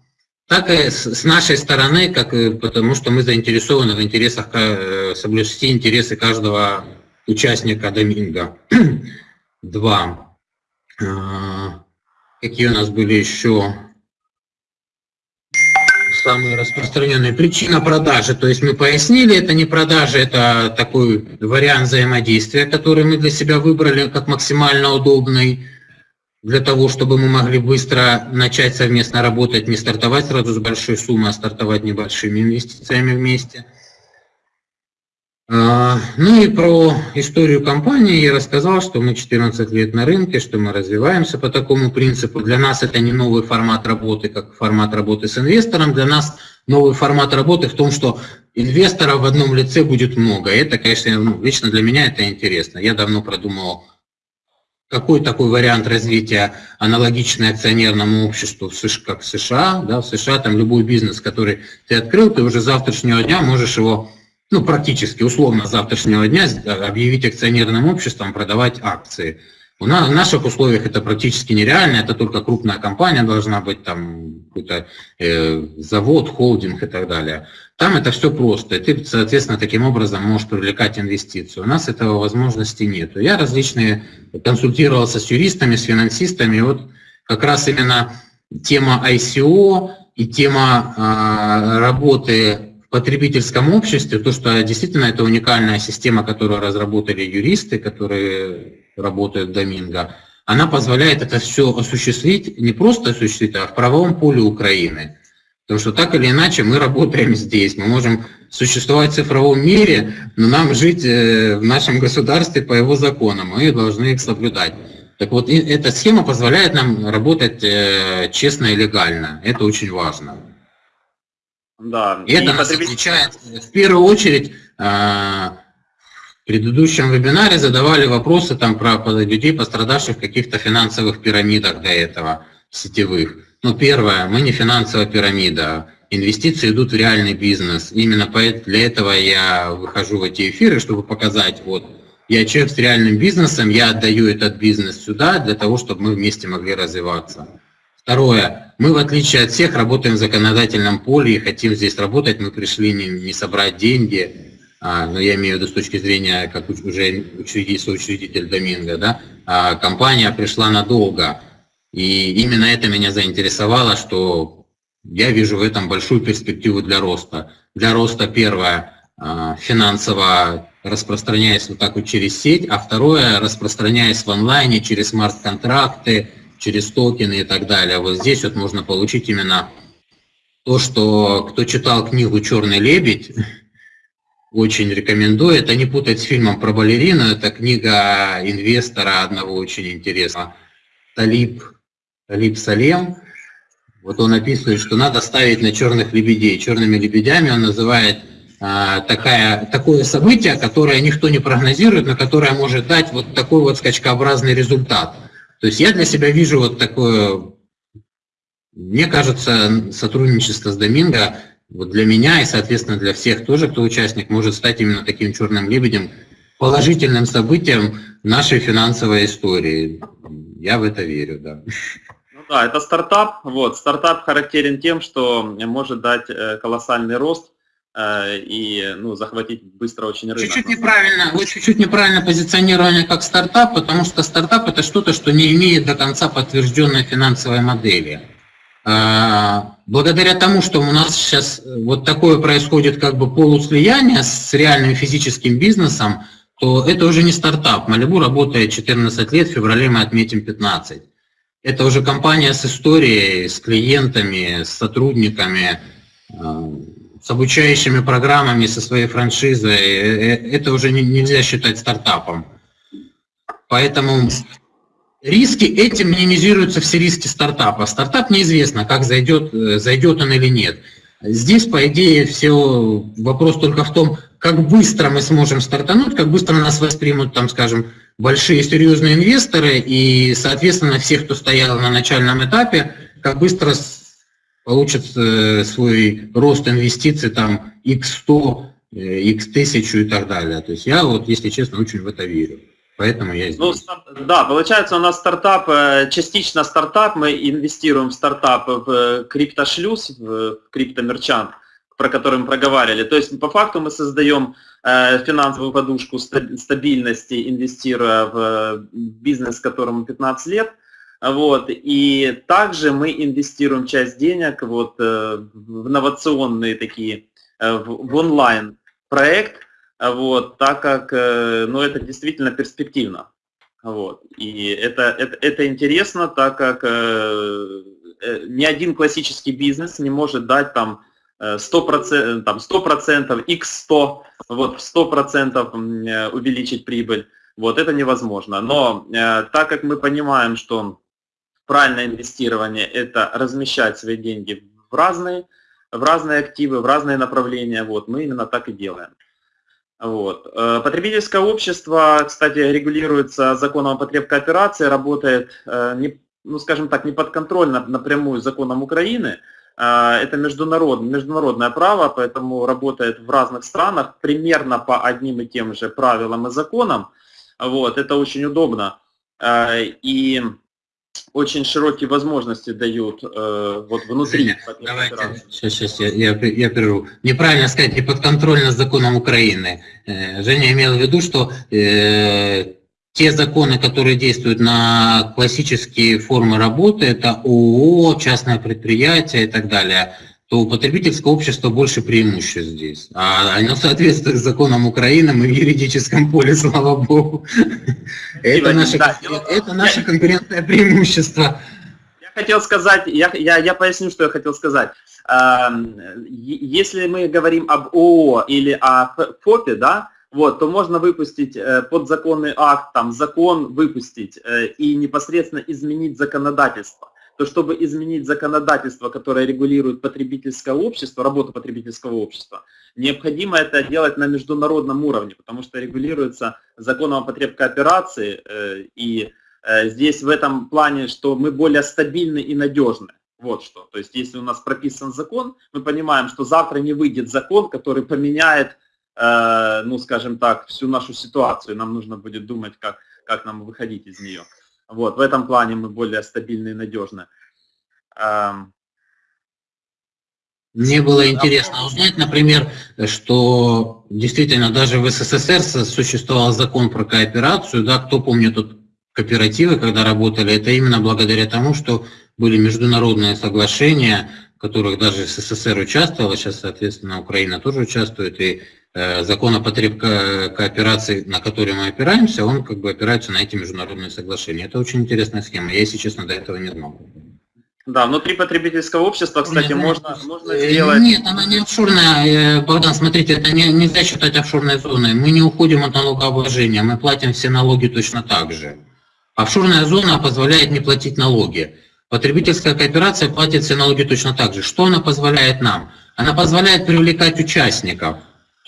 так и с, нашей стороны, как, потому что мы заинтересованы в интересах, э, соблюсти интересы каждого участника Доминго. Два. Э, какие у нас были еще самые распространенные. Причина продажи, то есть мы пояснили, это не продажа, это такой вариант взаимодействия, который мы для себя выбрали как максимально удобный, для того, чтобы мы могли быстро начать совместно работать, не стартовать сразу с большой суммой, а стартовать небольшими инвестициями вместе – а, ну и про историю компании я рассказал, что мы 14 лет на рынке, что мы развиваемся по такому принципу. Для нас это не новый формат работы, как формат работы с инвестором. Для нас новый формат работы в том, что инвесторов в одном лице будет много. Это, конечно, ну, лично для меня это интересно. Я давно продумывал, какой такой вариант развития аналогичный акционерному обществу, как в США. Да, в США там любой бизнес, который ты открыл, ты уже завтрашнего дня можешь его ну, практически условно завтрашнего дня объявить акционерным обществом, продавать акции. В наших условиях это практически нереально, это только крупная компания должна быть, там какой-то э, завод, холдинг и так далее. Там это все просто, и ты, соответственно, таким образом можешь привлекать инвестиции. У нас этого возможности нет. Я различные консультировался с юристами, с финансистами, и вот как раз именно тема ICO и тема э, работы потребительском обществе, то, что действительно это уникальная система, которую разработали юристы, которые работают в Доминго, она позволяет это все осуществить, не просто осуществить, а в правовом поле Украины. Потому что так или иначе мы работаем здесь, мы можем существовать в цифровом мире, но нам жить э, в нашем государстве по его законам, мы должны их соблюдать. Так вот, эта схема позволяет нам работать э, честно и легально. Это очень важно. Да. И, и это нас отличает, в первую очередь, а, предыдущем вебинаре задавали вопросы там про людей, пострадавших в каких-то финансовых пирамидах до этого, сетевых. Ну, первое, мы не финансовая пирамида, инвестиции идут в реальный бизнес. Именно для этого я выхожу в эти эфиры, чтобы показать, вот, Я человек с реальным бизнесом, я отдаю этот бизнес сюда для того, чтобы мы вместе могли развиваться. Второе. Мы, в отличие от всех, работаем в законодательном поле и хотим здесь работать. Мы пришли не, не собрать деньги, но я имею в виду с точки зрения, как уже учредитель, соучредитель Доминго, да, а компания пришла надолго. И именно это меня заинтересовало, что я вижу в этом большую перспективу для роста. Для роста первое, а, финансово распространяясь вот так вот через сеть, а второе, распространяясь в онлайне через смарт-контракты, через токены и так далее. Вот здесь вот можно получить именно то, что кто читал книгу «Черный лебедь», очень рекомендую. Это не путать с фильмом про балерину, это книга инвестора одного очень интересного, Талиб, Талиб Салем. Вот он описывает, что надо ставить на черных лебедей. Черными лебедями он называет а, такая, такое событие, которое никто не прогнозирует, но которое может дать вот такой вот скачкообразный результат. То есть я для себя вижу вот такое, мне кажется, сотрудничество с Доминго вот для меня и, соответственно, для всех тоже, кто участник, может стать именно таким черным лебедем, положительным событием нашей финансовой истории. Я в это верю, да. Ну да, это стартап. Вот, стартап характерен тем, что может дать э, колоссальный рост э, и ну, захватить быстро очень рынок. Чуть-чуть неправильно, вы чуть-чуть неправильно позиционирование как стартап, потому что стартап это что-то, что не имеет до конца подтвержденной финансовой модели. А, благодаря тому, что у нас сейчас вот такое происходит как бы полуслияние с реальным физическим бизнесом, то это уже не стартап. Малибу работает 14 лет, в феврале мы отметим 15. Это уже компания с историей, с клиентами, с сотрудниками, а, с обучающими программами, со своей франшизой. Э, э, это уже нельзя считать стартапом. Поэтому Риски этим минимизируются все риски стартапа. Стартап неизвестно, как зайдет, э, зайдет он или нет. Здесь, по идее, все вопрос только в том, как быстро мы сможем стартануть, как быстро нас воспримут, там, скажем, большие серьезные инвесторы и, соответственно, все, кто стоял на начальном этапе, как быстро получат э, свой рост инвестиций, там, x100, x1000 э, и так далее. То есть я вот, если честно, очень в это верю. Поэтому я ну, здесь. Ну, да, получается у нас стартап, э, частично стартап, мы инвестируем в стартап в криптошлюз, в криптомерчант, про который мы проговаривали. То есть по факту мы создаем э, финансовую подушку стабильности, инвестируя в бизнес, которому 15 лет. Вот. И также мы инвестируем часть денег вот, э, в инновационные такие, в онлайн проект, вот, так как э, ну, это действительно перспективно. Вот. И это, это, это интересно, так как э, э ни один классический бизнес не может дать там 100%, там 100% x100, вот 100% увеличить прибыль. Вот это невозможно. Но э, так как мы понимаем, что правильное инвестирование – это размещать свои деньги в разные, в разные активы, в разные направления, вот, мы именно так и делаем. Вот. Э, потребительское общество, кстати, регулируется законом о потреб кооперации, работает, э, ну, скажем так, не подконтрольно напрямую законом Украины. Э, это международное, международное право, поэтому работает в разных странах примерно по одним и тем же правилам и законам. Вот. Это очень удобно. И очень широкие возможности дают э, вот внутри. Давайте, сейчас, сейчас, я, я, я прерву. Неправильно сказать, не подконтрольно законом Украины. Э, Женя имел в виду, что э, те законы, которые действуют на классические формы работы, это ООО, частное предприятие и так далее – то у потребительского общества больше преимуществ здесь. А оно соответствует законам Украины, мы в юридическом поле, слава богу. Это наше, это наше конкурентное преимущество. Я хотел сказать, я, я, я поясню, что я хотел сказать. Если мы говорим об ООО или о ФОПе, да, вот, то можно выпустить э, подзаконный акт, там, закон выпустить э, и непосредственно изменить законодательство то чтобы изменить законодательство, которое регулирует потребительское общество, работу потребительского общества, необходимо это делать на международном уровне, потому что регулируется законом о потреб кооперации, э, и э, здесь в этом плане, что мы более стабильны и надежны. Вот что. То есть если у нас прописан закон, мы понимаем, что завтра не выйдет закон, который поменяет э, ну, скажем так, всю нашу ситуацию. Нам нужно будет думать, как, как нам выходить из нее. Вот, в этом плане мы более стабильны и надежны. Мне было интересно узнать, например, что действительно даже в СССР существовал закон про кооперацию, да, кто помнит тут кооперативы, когда работали, это именно благодаря тому, что были международные соглашения, в которых даже СССР участвовала, сейчас, соответственно, Украина тоже участвует, и закон о потреб кооперации, на который мы опираемся, он как бы опирается на эти международные соглашения. Это очень интересная схема, я, если честно, до этого не знал. Да, внутри потребительского общества, кстати, нет, можно, можно э, сделать... Нет, она не офшорная. Э, Богдан, смотрите, это не, нельзя считать офшорной зоной. Мы не уходим от налогообложения, мы платим все налоги точно так же. Офшорная зона позволяет не платить налоги. Потребительская кооперация платит все налоги точно так же. Что она позволяет нам? Она позволяет привлекать участников,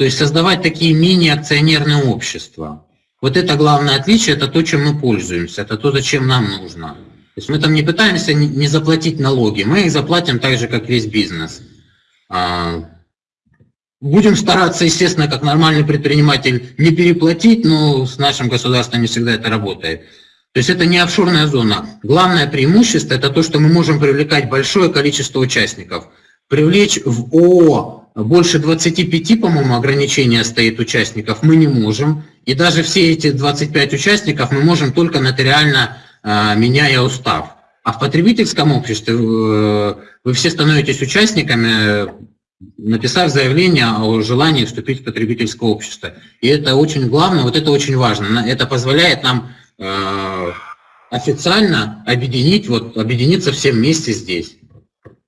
то есть создавать такие мини-акционерные общества. Вот это главное отличие, это то, чем мы пользуемся, это то, зачем нам нужно. То есть мы там не пытаемся не заплатить налоги, мы их заплатим так же, как весь бизнес. А, будем стараться, естественно, как нормальный предприниматель, не переплатить, но с нашим государством не всегда это работает. То есть это не офшорная зона. Главное преимущество – это то, что мы можем привлекать большое количество участников. Привлечь в ООО больше 25, по-моему, ограничения стоит участников, мы не можем. И даже все эти 25 участников мы можем только нотариально а, меняя устав. А в потребительском обществе э, вы все становитесь участниками, написав заявление о желании вступить в потребительское общество. И это очень главное, вот это очень важно. Это позволяет нам э, официально объединить, вот, объединиться всем вместе здесь.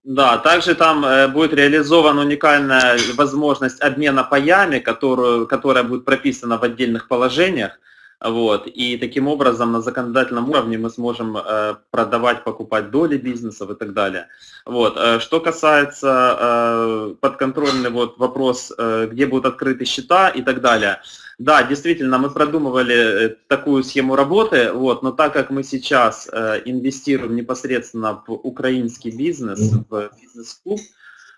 Да, также там э, будет реализована уникальная возможность обмена паями, которую, которая будет прописана в отдельных положениях. Вот. И таким образом на законодательном уровне мы сможем э, продавать, покупать доли бизнесов и так далее. Вот. Э, что касается э, подконтрольный вот вопрос, где будут открыты счета и так далее. Да, действительно, мы продумывали такую схему работы, вот, но так как мы сейчас инвестируем непосредственно в украинский бизнес, в бизнес-клуб,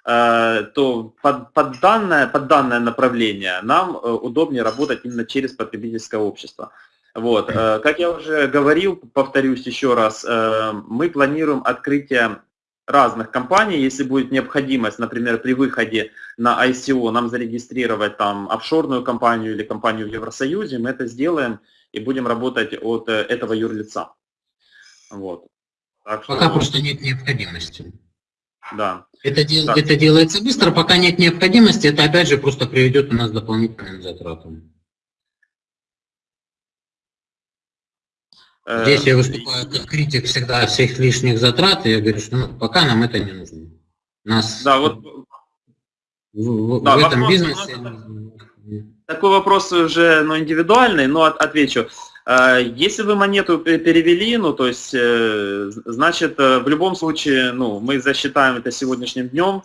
то под, под, данное, под данное направление нам э, удобнее работать именно через потребительское общество. Вот. Э, как я уже говорил, повторюсь еще раз, мы планируем открытие разных компаний, если будет необходимость, например, при выходе на ICO нам зарегистрировать там офшорную компанию или компанию в Евросоюзе, мы это сделаем и будем работать от этого юрлица. Вот. Так что... Пока просто нет необходимости. Да. Это, дел, да. это делается быстро, пока нет необходимости, это опять же просто приведет у нас к дополнительным затратам. Э, Здесь я выступаю как критик всегда всех лишних затрат, и я говорю, что ну, пока нам это не нужно. Нас да, вот, в, да, в этом вопрос, бизнесе... Такой вопрос уже ну, индивидуальный, но отвечу. А, если вы монету перевели, ну, то есть, э, значит, э, в любом случае, ну, мы засчитаем это сегодняшним днем,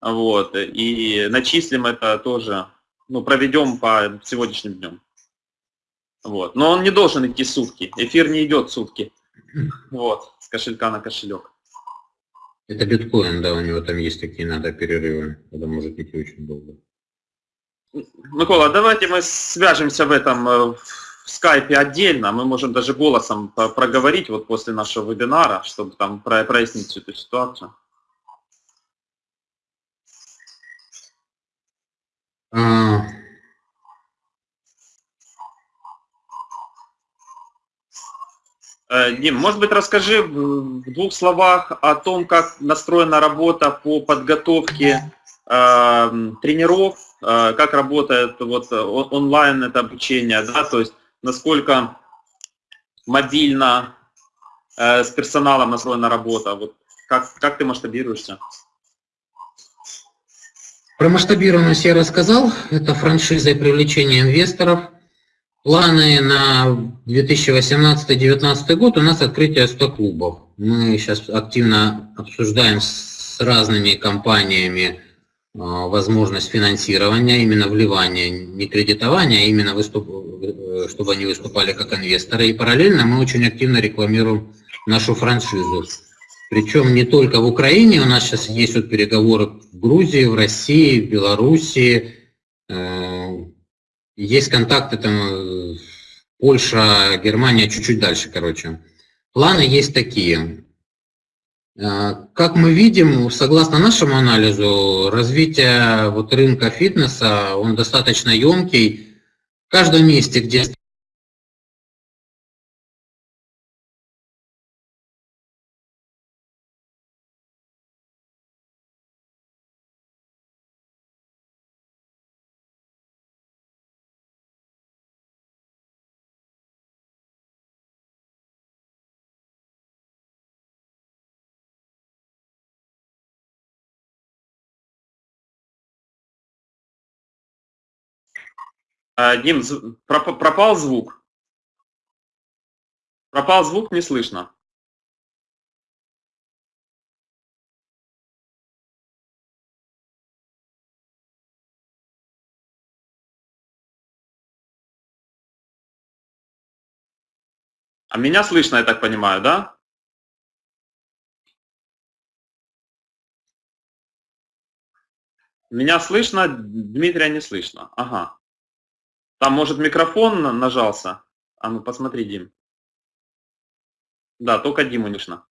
вот, и начислим это тоже, ну, проведем по сегодняшним днем. Вот. Но он не должен идти сутки, эфир не идет сутки, вот, с кошелька на кошелек. Это биткоин, да, у него там есть такие надо перерывы, это может идти очень долго. Микола, давайте мы свяжемся в этом, э, в скайпе отдельно, мы можем даже голосом проговорить вот после нашего вебинара, чтобы там прояснить всю эту ситуацию. А... Э, Дим, может быть, расскажи в двух словах о том, как настроена работа по подготовке э, тренеров, э, как работает вот онлайн это обучение, да, то есть насколько мобильно э, с персоналом настроена работа? Вот как, как ты масштабируешься? Про масштабированность я рассказал. Это франшиза и привлечение инвесторов. Планы на 2018-2019 год у нас открытие 100 клубов. Мы сейчас активно обсуждаем с разными компаниями а, возможность финансирования, именно вливания, не кредитования, а именно выступ... Э, чтобы они выступали как инвесторы. И параллельно мы очень активно рекламируем нашу франшизу. Причем не только в Украине, у нас сейчас есть вот переговоры в Грузии, в России, в Белоруссии, э, есть контакты там Польша, Германия чуть-чуть дальше, короче. Планы есть такие. Как мы видим, согласно нашему анализу, развитие вот рынка фитнеса, он достаточно емкий. Каждом месте, где Дим, пропал звук. Пропал звук, не слышно. А меня слышно, я так понимаю, да? Меня слышно, Дмитрия не слышно. Ага. Там, может, микрофон нажался? А ну, посмотри, Дим. Да, только Диму слышно.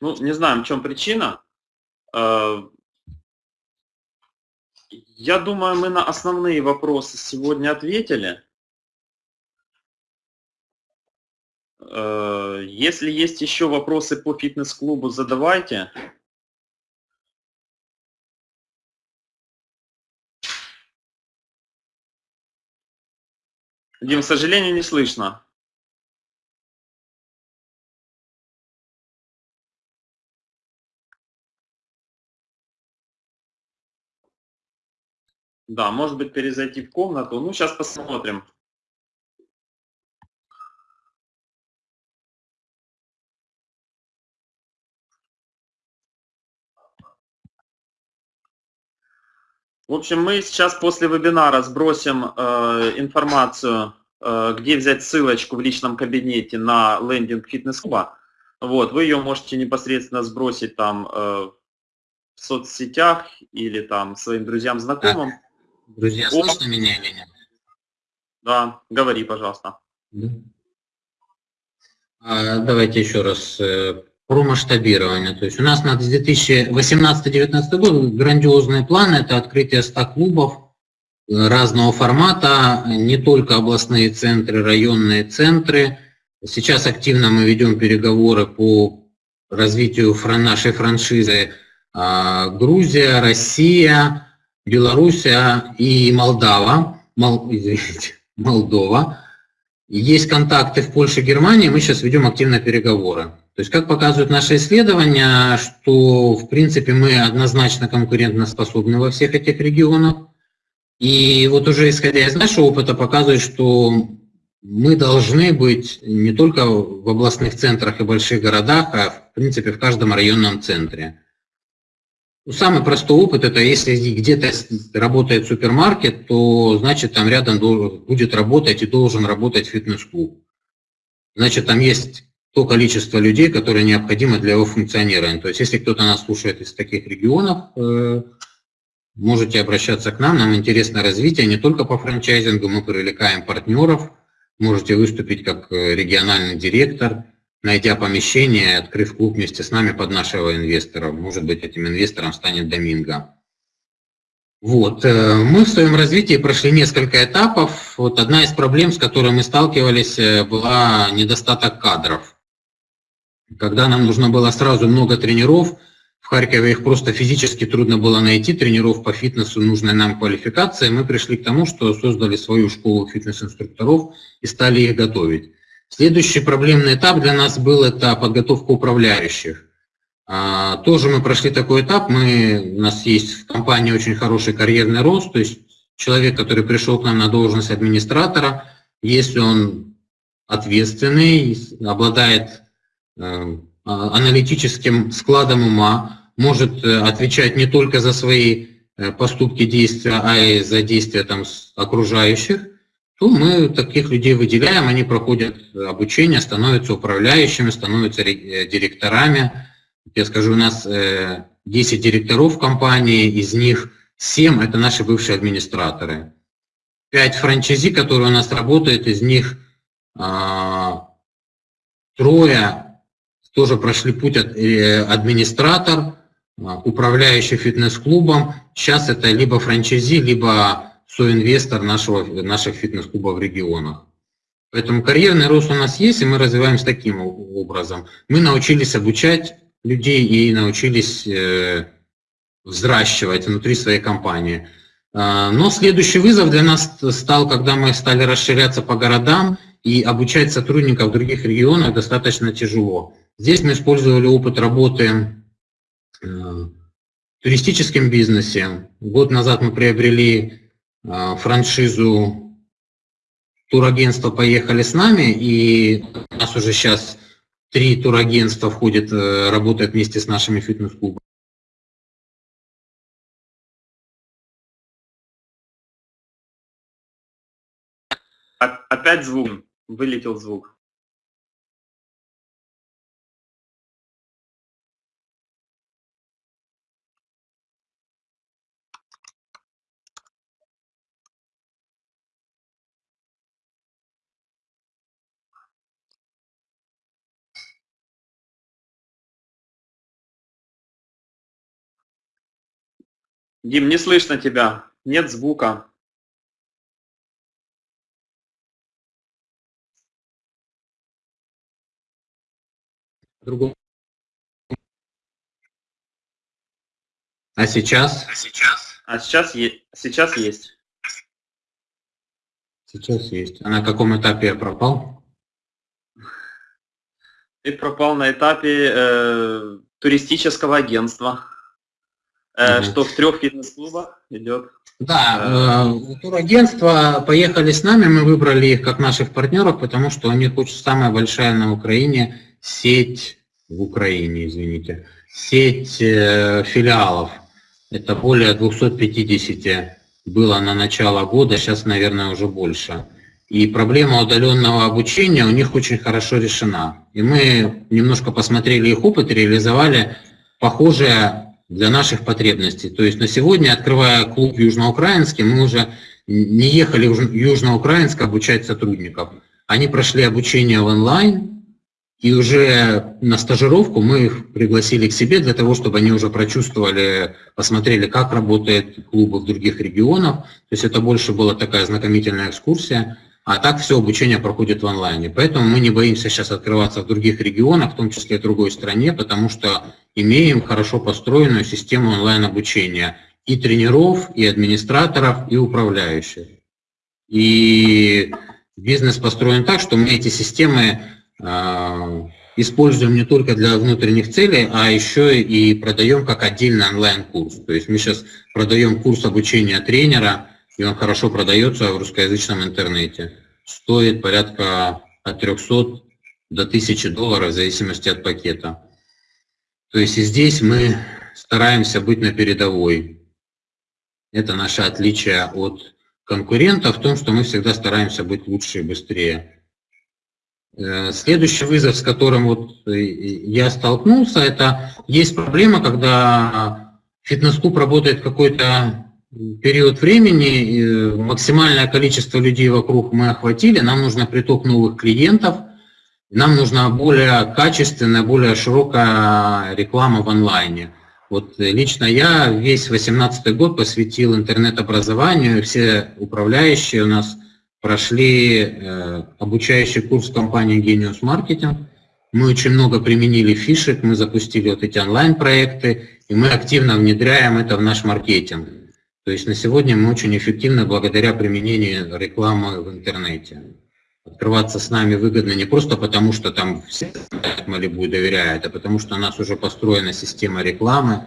Ну, не знаем, в чем причина. Э, я думаю, мы на основные вопросы сегодня ответили. Э, если есть еще вопросы по фитнес-клубу, задавайте. Дим, к сожалению, не слышно. Да, может быть перезайти в комнату. Ну, сейчас посмотрим. В общем, мы сейчас после вебинара сбросим э, информацию, э, где взять ссылочку в личном кабинете на лендинг фитнес-клуба. Вот, вы ее можете непосредственно сбросить там э, в соцсетях или там своим друзьям, знакомым. Друзья, О. слышно меня или нет? Да, говори, пожалуйста. А, давайте еще раз э, про масштабирование. То есть у нас на 2018-2019 год грандиозные планы. Это открытие 100 клубов э, разного формата, не только областные центры, районные центры. Сейчас активно мы ведем переговоры по развитию нашей франшизы а, Грузия, Россия, Белоруссия и Молдава, Мол, извините, Молдова. Есть контакты в Польше и Германии, мы сейчас ведем активно переговоры. То есть, как показывают наши исследования, что, в принципе, мы однозначно конкурентно способны во всех этих регионах. И вот уже исходя из нашего опыта показывает, что мы должны быть не только в областных центрах и больших городах, а в принципе в каждом районном центре. Ну, самый простой опыт – это если где-то работает супермаркет, то значит там рядом будет работать и должен работать фитнес-клуб. Значит, там есть то количество людей, которое необходимо для его функционирования. То есть, если кто-то нас слушает из таких регионов, э, можете обращаться к нам, нам интересно развитие не только по франчайзингу, мы привлекаем партнеров, можете выступить как э, региональный директор – найдя помещение, открыв клуб вместе с нами под нашего инвестора. Может быть, этим инвестором станет Доминго. Вот. Э, мы в своем развитии прошли несколько этапов. Вот одна из проблем, с которой мы сталкивались, э, была недостаток кадров. Когда нам нужно было сразу много тренеров, в Харькове их просто физически трудно было найти, тренеров по фитнесу нужной нам квалификации, мы пришли к тому, что создали свою школу фитнес-инструкторов и стали их готовить. Следующий проблемный этап для нас был это подготовка управляющих. А, тоже мы прошли такой этап, мы, у нас есть в компании очень хороший карьерный рост, то есть человек, который пришел к нам на должность администратора, если он ответственный, обладает э, аналитическим складом ума, может отвечать не только за свои поступки, действия, а и за действия там, окружающих, то мы таких людей выделяем, они проходят обучение, становятся управляющими, становятся директорами. Я скажу, у нас 10 директоров в компании, из них 7 – это наши бывшие администраторы. 5 франчайзи, которые у нас работают, из них а, трое тоже прошли путь э, администратор, а, управляющий фитнес-клубом. Сейчас это либо франчайзи, либо соинвестор нашего, наших фитнес-клубов в регионах. Поэтому карьерный рост у нас есть, и мы развиваемся таким образом. Мы научились обучать людей и научились э, взращивать внутри своей компании. А, но следующий вызов для нас стал, когда мы стали расширяться по городам, и обучать сотрудников других регионах достаточно тяжело. Здесь мы использовали опыт работы э, в туристическом бизнесе. Год назад мы приобрели франшизу турагентства «Поехали с нами», и у нас уже сейчас Три турагентства входят, э, работают вместе с нашими фитнес-клубами. Опять звук, вылетел звук. Дим, не слышно тебя. Нет звука. Другом. А сейчас? А сейчас? А сейчас, е сейчас есть. Сейчас есть. А на каком этапе я пропал? Ты пропал на этапе э, туристического агентства. Угу. Что в трех фитнес-клубах идет? Да, э, турагентства поехали с нами, мы выбрали их как наших партнеров, потому что у них очень самая большая на Украине сеть, в Украине, извините, сеть э, филиалов. Это более 250 было на начало года, сейчас, наверное, уже больше. И проблема удаленного обучения у них очень хорошо решена. И мы немножко посмотрели их опыт, реализовали похожее для наших потребностей. То есть на сегодня, открывая клуб южноукраинский, мы уже не ехали в Южноукраинск обучать сотрудников. Они прошли обучение в онлайн, и уже на стажировку мы их пригласили к себе для того, чтобы они уже прочувствовали, посмотрели, как работают клубы в других регионах. То есть это больше была такая знакомительная экскурсия. А так все обучение проходит в онлайне. Поэтому мы не боимся сейчас открываться в других регионах, в том числе в другой стране, потому что имеем хорошо построенную систему онлайн-обучения и тренеров, и администраторов, и управляющих. И бизнес построен так, что мы эти системы э, используем не только для внутренних целей, а еще и продаем как отдельный онлайн-курс. То есть мы сейчас продаем курс обучения тренера, и он хорошо продается в русскоязычном интернете. Стоит порядка от 300 до 1000 долларов в зависимости от пакета. То есть и здесь мы стараемся быть на передовой. Это наше отличие от конкурентов в том, что мы всегда стараемся быть лучше и быстрее. Э, следующий вызов, с которым вот я столкнулся, это есть проблема, когда фитнес-клуб работает какой-то период времени, максимальное количество людей вокруг мы охватили, нам нужно приток новых клиентов, нам нужна более качественная, более широкая реклама в онлайне. Вот лично я весь 18 год посвятил интернет-образованию, все управляющие у нас прошли э, обучающий курс компании Genius Marketing. Мы очень много применили фишек, мы запустили вот эти онлайн-проекты, и мы активно внедряем это в наш маркетинг. То есть на сегодня мы очень эффективны благодаря применению рекламы в интернете. Открываться с нами выгодно не просто потому, что там все Малибу доверяют, а потому что у нас уже построена система рекламы,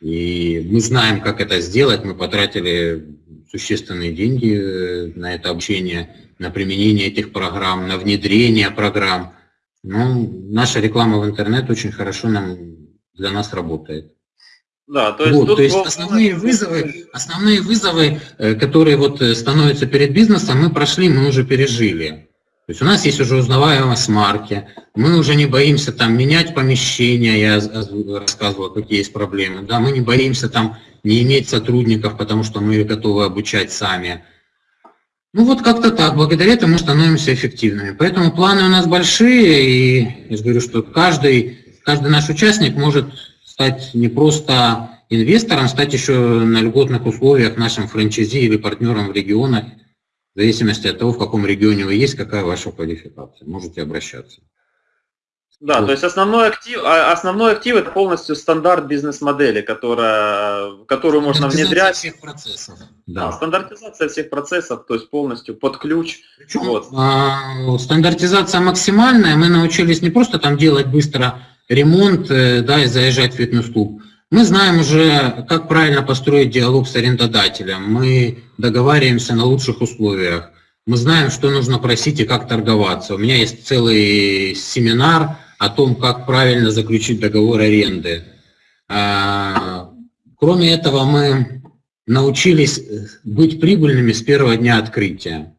и мы знаем, как это сделать. Мы потратили существенные деньги э, на это обучение, на применение этих программ, на внедрение программ. Но наша реклама в интернет очень хорошо нам, для нас работает. Да, то есть, вот, тут то есть основные вызовы, основные вызовы, э, которые вот э, становятся перед бизнесом, мы прошли, мы уже пережили. То есть у нас есть уже узнаваемость марки, мы уже не боимся там менять помещения, я рассказывал, какие есть проблемы, да, мы не боимся там не иметь сотрудников, потому что мы готовы обучать сами. Ну вот как-то так, благодаря этому мы становимся эффективными. Поэтому планы у нас большие, и я же говорю, что каждый, каждый наш участник может стать не просто инвестором, стать еще на льготных условиях нашим франчайзи или партнером в регионах, в зависимости от того, в каком регионе вы есть, какая ваша квалификация. Можете обращаться. Да, вот. то есть основной актив, а, основной актив это полностью стандарт бизнес-модели, которая, которую можно внедрять. всех процессов. Да. да, стандартизация всех процессов, то есть полностью под ключ. Причем, вот. а, стандартизация максимальная, мы научились не просто там делать быстро ремонт э, да, и заезжать в фитнес-клуб. Мы знаем уже, как правильно построить диалог с арендодателем. Мы договариваемся на лучших условиях. Мы знаем, что нужно просить и как торговаться. У меня есть целый семинар о том, как правильно заключить договор аренды. А, кроме этого, мы научились быть прибыльными с первого дня открытия.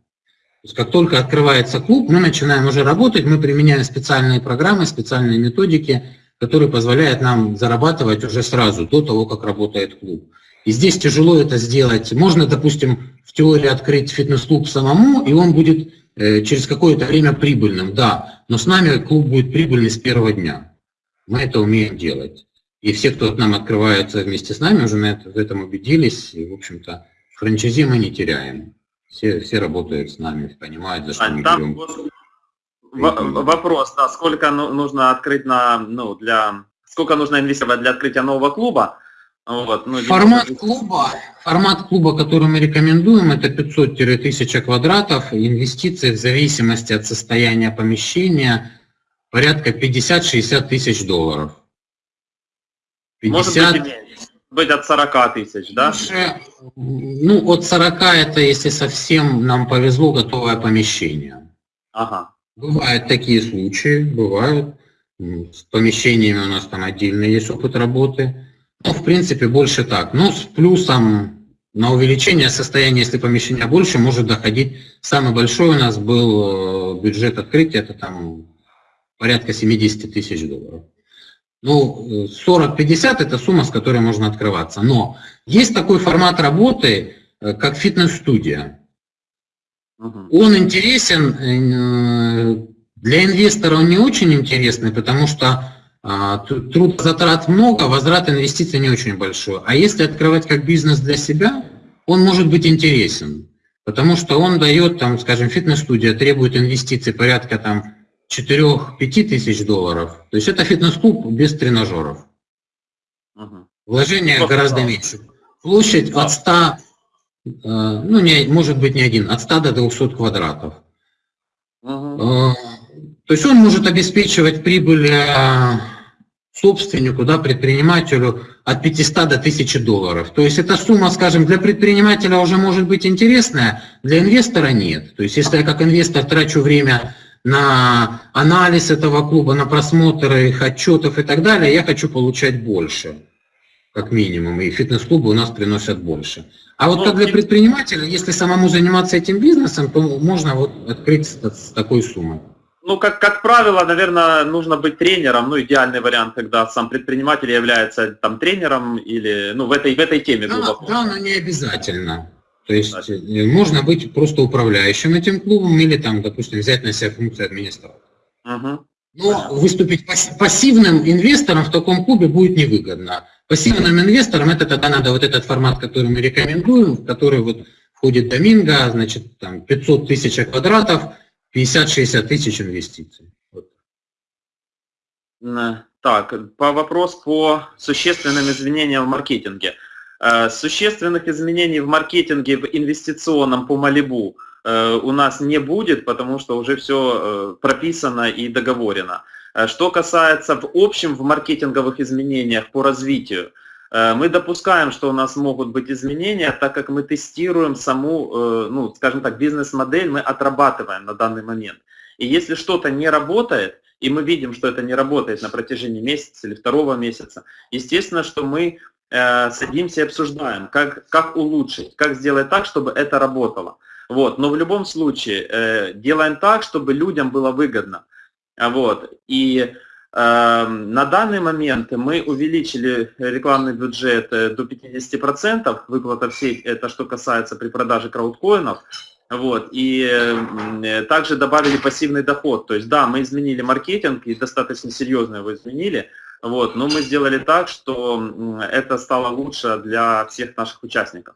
Как только открывается клуб, мы начинаем уже работать, мы применяем специальные программы, специальные методики, которые позволяют нам зарабатывать уже сразу, до того, как работает клуб. И здесь тяжело это сделать. Можно, допустим, в теории открыть фитнес-клуб самому, и он будет э, через какое-то время прибыльным, да, но с нами клуб будет прибыльный с первого дня. Мы это умеем делать. И все, кто к нам открывается вместе с нами, уже на это, в этом убедились. И, в общем-то, франчайзи мы не теряем. Все, все работают с нами, понимают, за что а, мы берем. Вопрос, да, сколько ну, нужно открыть на, ну, для, сколько нужно инвестировать для открытия нового клуба? Вот, ну, формат клуба, формат клуба, который мы рекомендуем, это 500-1000 квадратов, инвестиции в зависимости от состояния помещения порядка 50-60 тысяч долларов. 50... Может быть, быть от 40 тысяч, да? Ну, от 40 это, если совсем нам повезло, готовое помещение. Ага. Бывают такие случаи, бывают. С помещениями у нас там отдельный есть опыт работы. Ну, в принципе, больше так. Но с плюсом на увеличение состояния, если помещения больше, может доходить. Самый большой у нас был э, бюджет открытия, это там порядка 70 тысяч долларов. Ну, 40-50 это сумма, с которой можно открываться. Но есть такой формат работы, э, как фитнес-студия. Он интересен, э, для инвестора он не очень интересный, потому что а, труд затрат много, возврат инвестиций не очень большой. А если открывать как бизнес для себя, он может быть интересен, потому что он дает, там, скажем, фитнес-студия требует инвестиций порядка там 4-5 тысяч долларов. То есть это фитнес-клуб без тренажеров. Вложение гораздо меньше. Площадь от 100 Э, ну, не, может быть не один, от 100 до 200 квадратов. Uh-huh. То есть он может обеспечивать прибыль э, собственнику, да, предпринимателю от 500 до 1000 долларов. То есть эта сумма, скажем, для предпринимателя уже может быть интересная, для инвестора нет. То есть если я как инвестор трачу время на анализ этого клуба, на просмотр их отчетов и так далее, я хочу получать больше, как минимум, и фитнес-клубы у нас приносят больше. А вот как для предпринимателя, если самому заниматься этим бизнесом, то можно вот открыть с, с такой суммой. Ну, как, как правило, наверное, нужно быть тренером. Ну, идеальный вариант, когда сам предприниматель является там тренером или, ну, в этой, в этой теме. Да, да, но не обязательно. То есть Значит. Э, можно быть просто управляющим этим клубом или там, допустим, взять на себя функцию администратора. Угу. Но выступить пассивным инвестором в таком клубе будет невыгодно. Пассивным инвесторам это тогда надо вот этот формат, который мы рекомендуем, в который вот входит Доминго, значит, там 500 тысяч квадратов, 50-60 тысяч инвестиций. Вот. Так, по вопрос по существенным изменениям в маркетинге. Э, существенных изменений в маркетинге, в инвестиционном по Малибу э, у нас не будет, потому что уже все э, прописано и договорено. Что касается в общем в маркетинговых изменениях по развитию, мы допускаем, что у нас могут быть изменения, так как мы тестируем саму, ну, скажем так, бизнес-модель, мы отрабатываем на данный момент. И если что-то не работает, и мы видим, что это не работает на протяжении месяца или второго месяца, естественно, что мы э, садимся и обсуждаем, как, как улучшить, как сделать так, чтобы это работало. Вот. Но в любом случае э, делаем так, чтобы людям было выгодно. Вот. И э, на данный момент мы увеличили рекламный бюджет э, до 50%, выплата всей, это что касается при продаже краудкоинов, вот, и э, также добавили пассивный доход. То есть, да, мы изменили маркетинг и достаточно серьезно его изменили, вот, но мы сделали так, что это стало лучше для всех наших участников.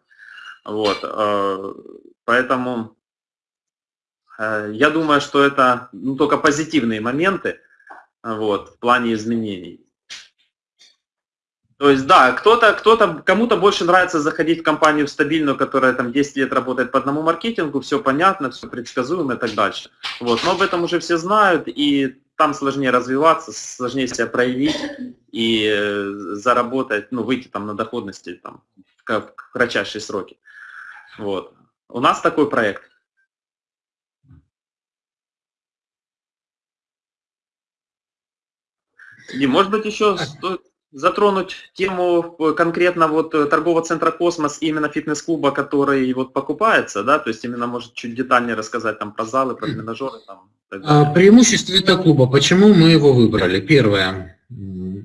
Вот, э, поэтому э, я думаю, что это ну, только позитивные моменты вот, в плане изменений. То есть, да, кто-то, кто-то, кому-то больше нравится заходить в компанию стабильную, которая там 10 лет работает по одному маркетингу, все понятно, все предсказуемо и так дальше. Вот, но об этом уже все знают, и там сложнее развиваться, сложнее себя проявить и э, заработать, ну, выйти там на доходности там, в кратчайшие сроки. Вот. У нас такой проект. И может быть еще стоит затронуть тему э, конкретно вот э, торгового центра «Космос» именно фитнес-клуба, который вот покупается, да, то есть именно может чуть детальнее рассказать там про залы, про тренажеры там. А, преимущество этого клуба, почему мы его выбрали? Первое,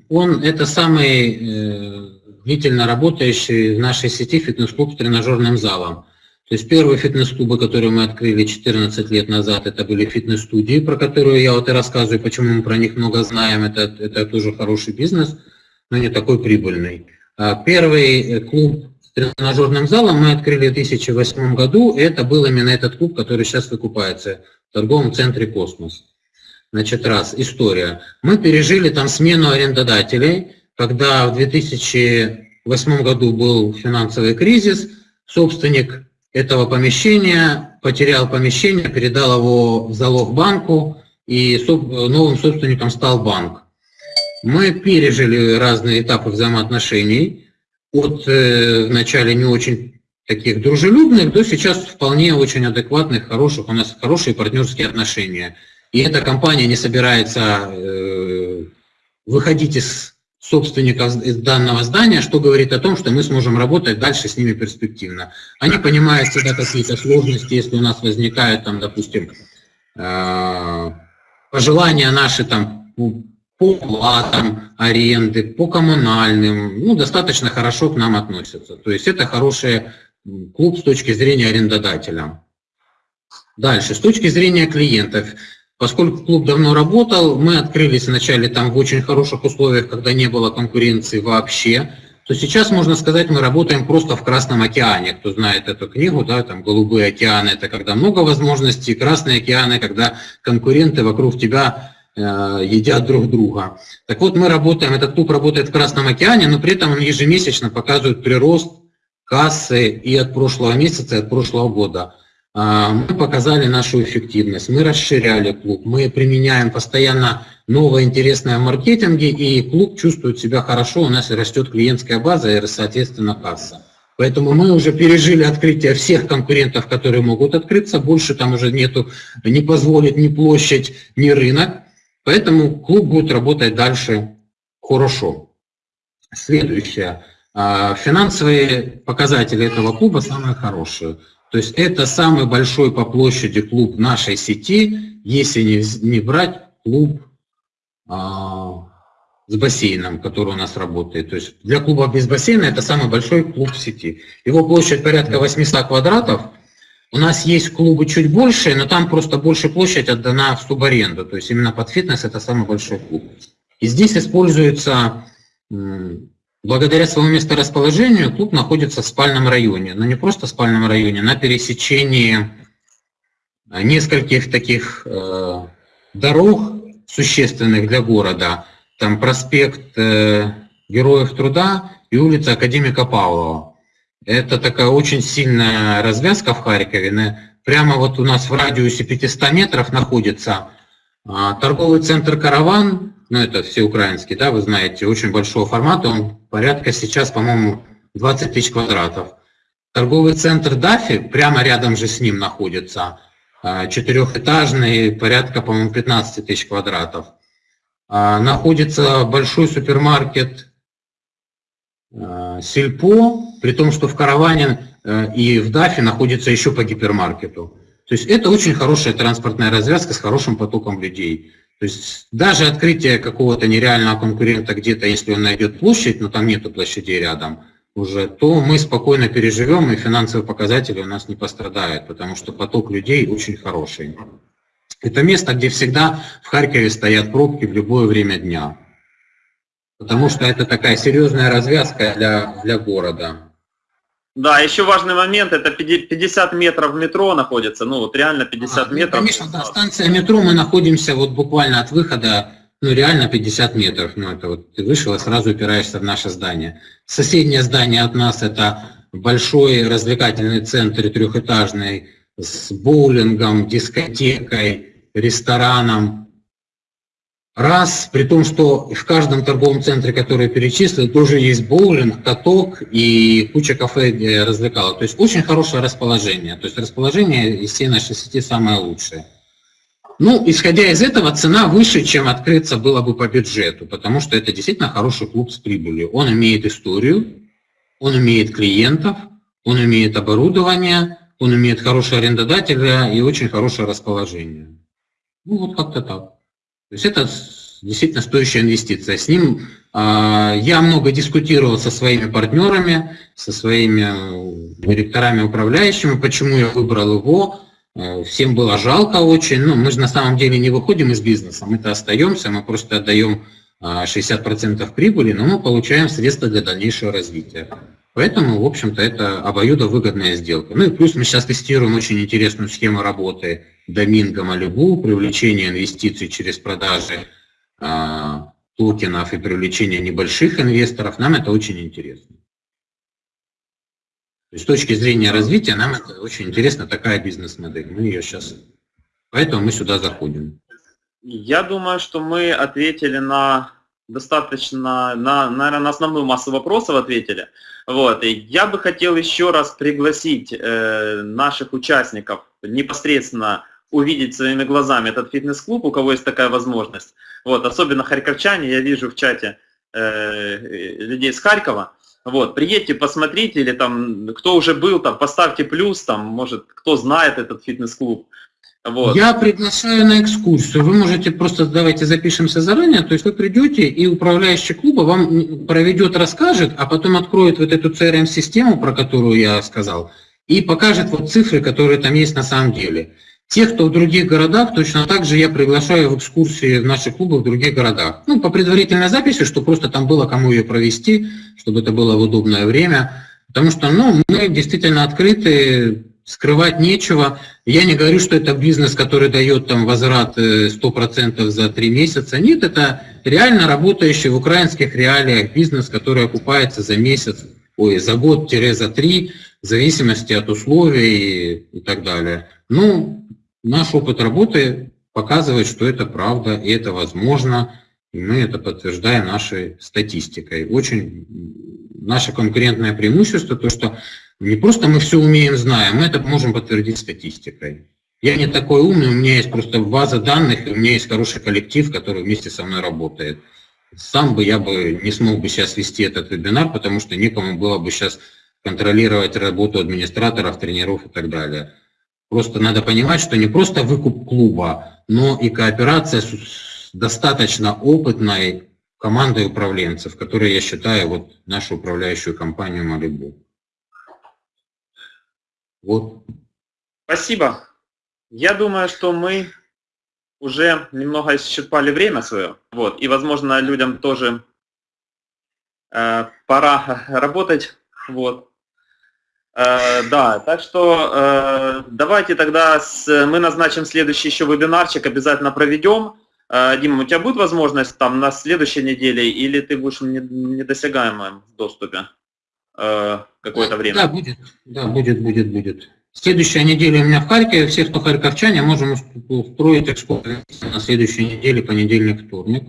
он это самый э, длительно работающий в нашей сети фитнес-клуб с тренажерным залом. То есть первые фитнес-клубы, которые мы открыли 14 лет назад, это были фитнес-студии, про которые я вот и рассказываю, почему мы про них много знаем, это, это тоже хороший бизнес – но не такой прибыльный. А первый э, клуб с тренажерным залом мы открыли в 2008 году, это был именно этот клуб, который сейчас выкупается в торговом центре «Космос». Значит, раз, история. Мы пережили там смену арендодателей, когда в 2008 году был финансовый кризис, собственник этого помещения потерял помещение, передал его в залог банку, и новым собственником стал банк. Мы пережили разные этапы взаимоотношений, от э, вначале не очень таких дружелюбных до сейчас вполне очень адекватных, хороших, у нас хорошие партнерские отношения. И эта компания не собирается э, выходить из собственников из данного здания, что говорит о том, что мы сможем работать дальше с ними перспективно. Они понимают всегда какие-то сложности, если у нас возникают, там, допустим, э, пожелания наши там, по платам аренды, по коммунальным, ну, достаточно хорошо к нам относятся. То есть это хороший клуб с точки зрения арендодателя. Дальше, с точки зрения клиентов. Поскольку клуб давно работал, мы открылись вначале там в очень хороших условиях, когда не было конкуренции вообще, то сейчас, можно сказать, мы работаем просто в Красном океане. Кто знает эту книгу, да, там «Голубые океаны» – это когда много возможностей, «Красные океаны» – когда конкуренты вокруг тебя едят друг друга. Так вот, мы работаем, этот клуб работает в Красном океане, но при этом он ежемесячно показывает прирост кассы и от прошлого месяца, и от прошлого года. А, мы показали нашу эффективность, мы расширяли клуб, мы применяем постоянно новое интересное в маркетинге, и клуб чувствует себя хорошо, у нас растет клиентская база и, соответственно, касса. Поэтому мы уже пережили открытие всех конкурентов, которые могут открыться, больше там уже нету, не позволит ни площадь, ни рынок. Поэтому клуб будет работать дальше хорошо. Следующее. А, финансовые показатели этого клуба самые хорошие. То есть это самый большой по площади клуб нашей сети, если не, не брать клуб а, с бассейном, который у нас работает. То есть для клуба без бассейна это самый большой клуб сети. Его площадь порядка 800 квадратов, у нас есть клубы чуть больше, но там просто больше площадь отдана в субаренду. То есть именно под фитнес это самый большой клуб. И здесь используется, благодаря своему месторасположению, клуб находится в спальном районе. Но не просто в спальном районе, на пересечении нескольких таких э, дорог существенных для города. Там проспект э, Героев Труда и улица Академика Павлова. Это такая очень сильная развязка в Харькове. Прямо вот у нас в радиусе 500 метров находится а, торговый центр «Караван», ну это все украинский, да, вы знаете, очень большого формата, он порядка сейчас, по-моему, 20 тысяч квадратов. Торговый центр «Дафи» прямо рядом же с ним находится, а, четырехэтажный, порядка, по-моему, 15 тысяч квадратов. А, находится большой супермаркет Сельпо, при том, что в Караване э, и в Дафе находится еще по гипермаркету. То есть это очень хорошая транспортная развязка с хорошим потоком людей. То есть даже открытие какого-то нереального конкурента где-то, если он найдет площадь, но там нету площадей рядом, уже, то мы спокойно переживем, и финансовые показатели у нас не пострадают, потому что поток людей очень хороший. Это место, где всегда в Харькове стоят пробки в любое время дня. Потому что это такая серьезная развязка для, для города. Да, еще важный момент, это 50 метров метро находится, ну вот реально 50 а, ну, метров. Конечно, да, станция метро, мы находимся вот буквально от выхода, ну реально 50 метров, ну это вот ты вышел и сразу упираешься в наше здание. Соседнее здание от нас это большой развлекательный центр трехэтажный с боулингом, дискотекой, рестораном, Раз, при том, что в каждом торговом центре, который перечислил, тоже есть боулинг, каток и куча кафе, где развлекалок. То есть очень хорошее расположение. То есть расположение из всей нашей сети самое лучшее. Ну, исходя из этого, цена выше, чем открыться было бы по бюджету, потому что это действительно хороший клуб с прибылью. Он имеет историю, он имеет клиентов, он имеет оборудование, он имеет хорошего арендодателя и очень хорошее расположение. Ну, вот как-то так. То есть это действительно стоящая инвестиция. С ним а, я много дискутировал со своими партнерами, со своими э, директорами управляющими, почему я выбрал его. Э, всем было жалко очень. Ну, мы же на самом деле не выходим из бизнеса, мы-то остаемся, мы просто отдаем 60% а, прибыли, но мы получаем средства для дальнейшего развития. Поэтому, в общем-то, это обоюдовыгодная сделка. Ну и плюс мы сейчас тестируем очень интересную схему работы Доминго Малибу, привлечение инвестиций через продажи а, токенов и привлечение небольших инвесторов. Нам это очень интересно. То есть, с точки зрения развития нам это очень интересна такая бизнес-модель. Мы ее сейчас... Поэтому мы сюда заходим. Я думаю, что мы ответили на достаточно, на, наверное, на основную массу вопросов ответили. Вот. И я бы хотел еще раз пригласить э, наших участников непосредственно увидеть своими глазами этот фитнес-клуб, у кого есть такая возможность. Вот, особенно харьковчане, я вижу в чате э, людей с Харькова. Вот, приедьте, посмотрите, или там, кто уже был, там, поставьте плюс, там, может, кто знает этот фитнес-клуб. Вот. Я приглашаю на экскурсию. Вы можете просто, давайте запишемся заранее, то есть вы придете, и управляющий клуба вам проведет, расскажет, а потом откроет вот эту CRM-систему, про которую я сказал, и покажет вот цифры, которые там есть на самом деле. Тех, кто в других городах, точно так же я приглашаю в экскурсии в наши клубы в других городах. Ну, по предварительной записи, чтобы просто там было кому ее провести, чтобы это было в удобное время. Потому что, ну, мы действительно открыты, скрывать нечего. Я не говорю, что это бизнес, который дает там возврат 100% э, за три месяца. Нет, это реально работающий в украинских реалиях бизнес, который окупается за месяц, ой, за год-за три, в зависимости от условий и, и так далее. Ну, наш опыт работы показывает, что это правда и это возможно, и мы это подтверждаем нашей статистикой. Очень наше конкурентное преимущество, то, что не просто мы все умеем, знаем, мы это можем подтвердить статистикой. Я не такой умный, у меня есть просто база данных, у меня есть хороший коллектив, который вместе со мной работает. Сам бы я бы не смог бы сейчас вести этот вебинар, потому что некому было бы сейчас контролировать работу администраторов, тренеров и так далее. Просто надо понимать, что не просто выкуп клуба, но и кооперация с достаточно опытной командой управленцев, которые, я считаю, вот нашу управляющую компанию Малибу. Вот. Спасибо. Я думаю, что мы уже немного исчерпали время свое. Вот. И, возможно, людям тоже э, пора работать. Вот. Э, да, так что э, давайте тогда с, мы назначим следующий еще вебинарчик, обязательно проведем. Э, Дима, у тебя будет возможность там на следующей неделе или ты будешь в недосягаемом доступе? Э, какое-то время. Да, будет, да, будет, будет, будет. Следующая неделя у меня в Харькове, все, кто харьковчане, можем устроить экскурсию на следующей неделе, понедельник, вторник.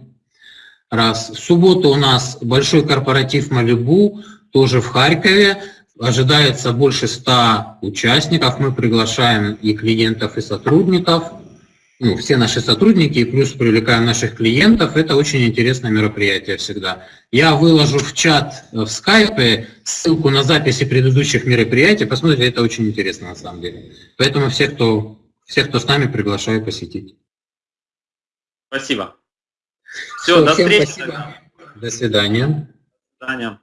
Раз. В субботу у нас большой корпоратив Малибу, тоже в Харькове. Ожидается больше 100 участников. Мы приглашаем и клиентов, и сотрудников. Ну, все наши сотрудники, и плюс привлекаем наших клиентов. Это очень интересное мероприятие всегда. Я выложу в чат в скайпе ссылку на записи предыдущих мероприятий. Посмотрите, это очень интересно на самом деле. Поэтому всех, кто, всех, кто с нами, приглашаю посетить. Спасибо. Все, Все до встречи. Спасибо. До свидания. До свидания.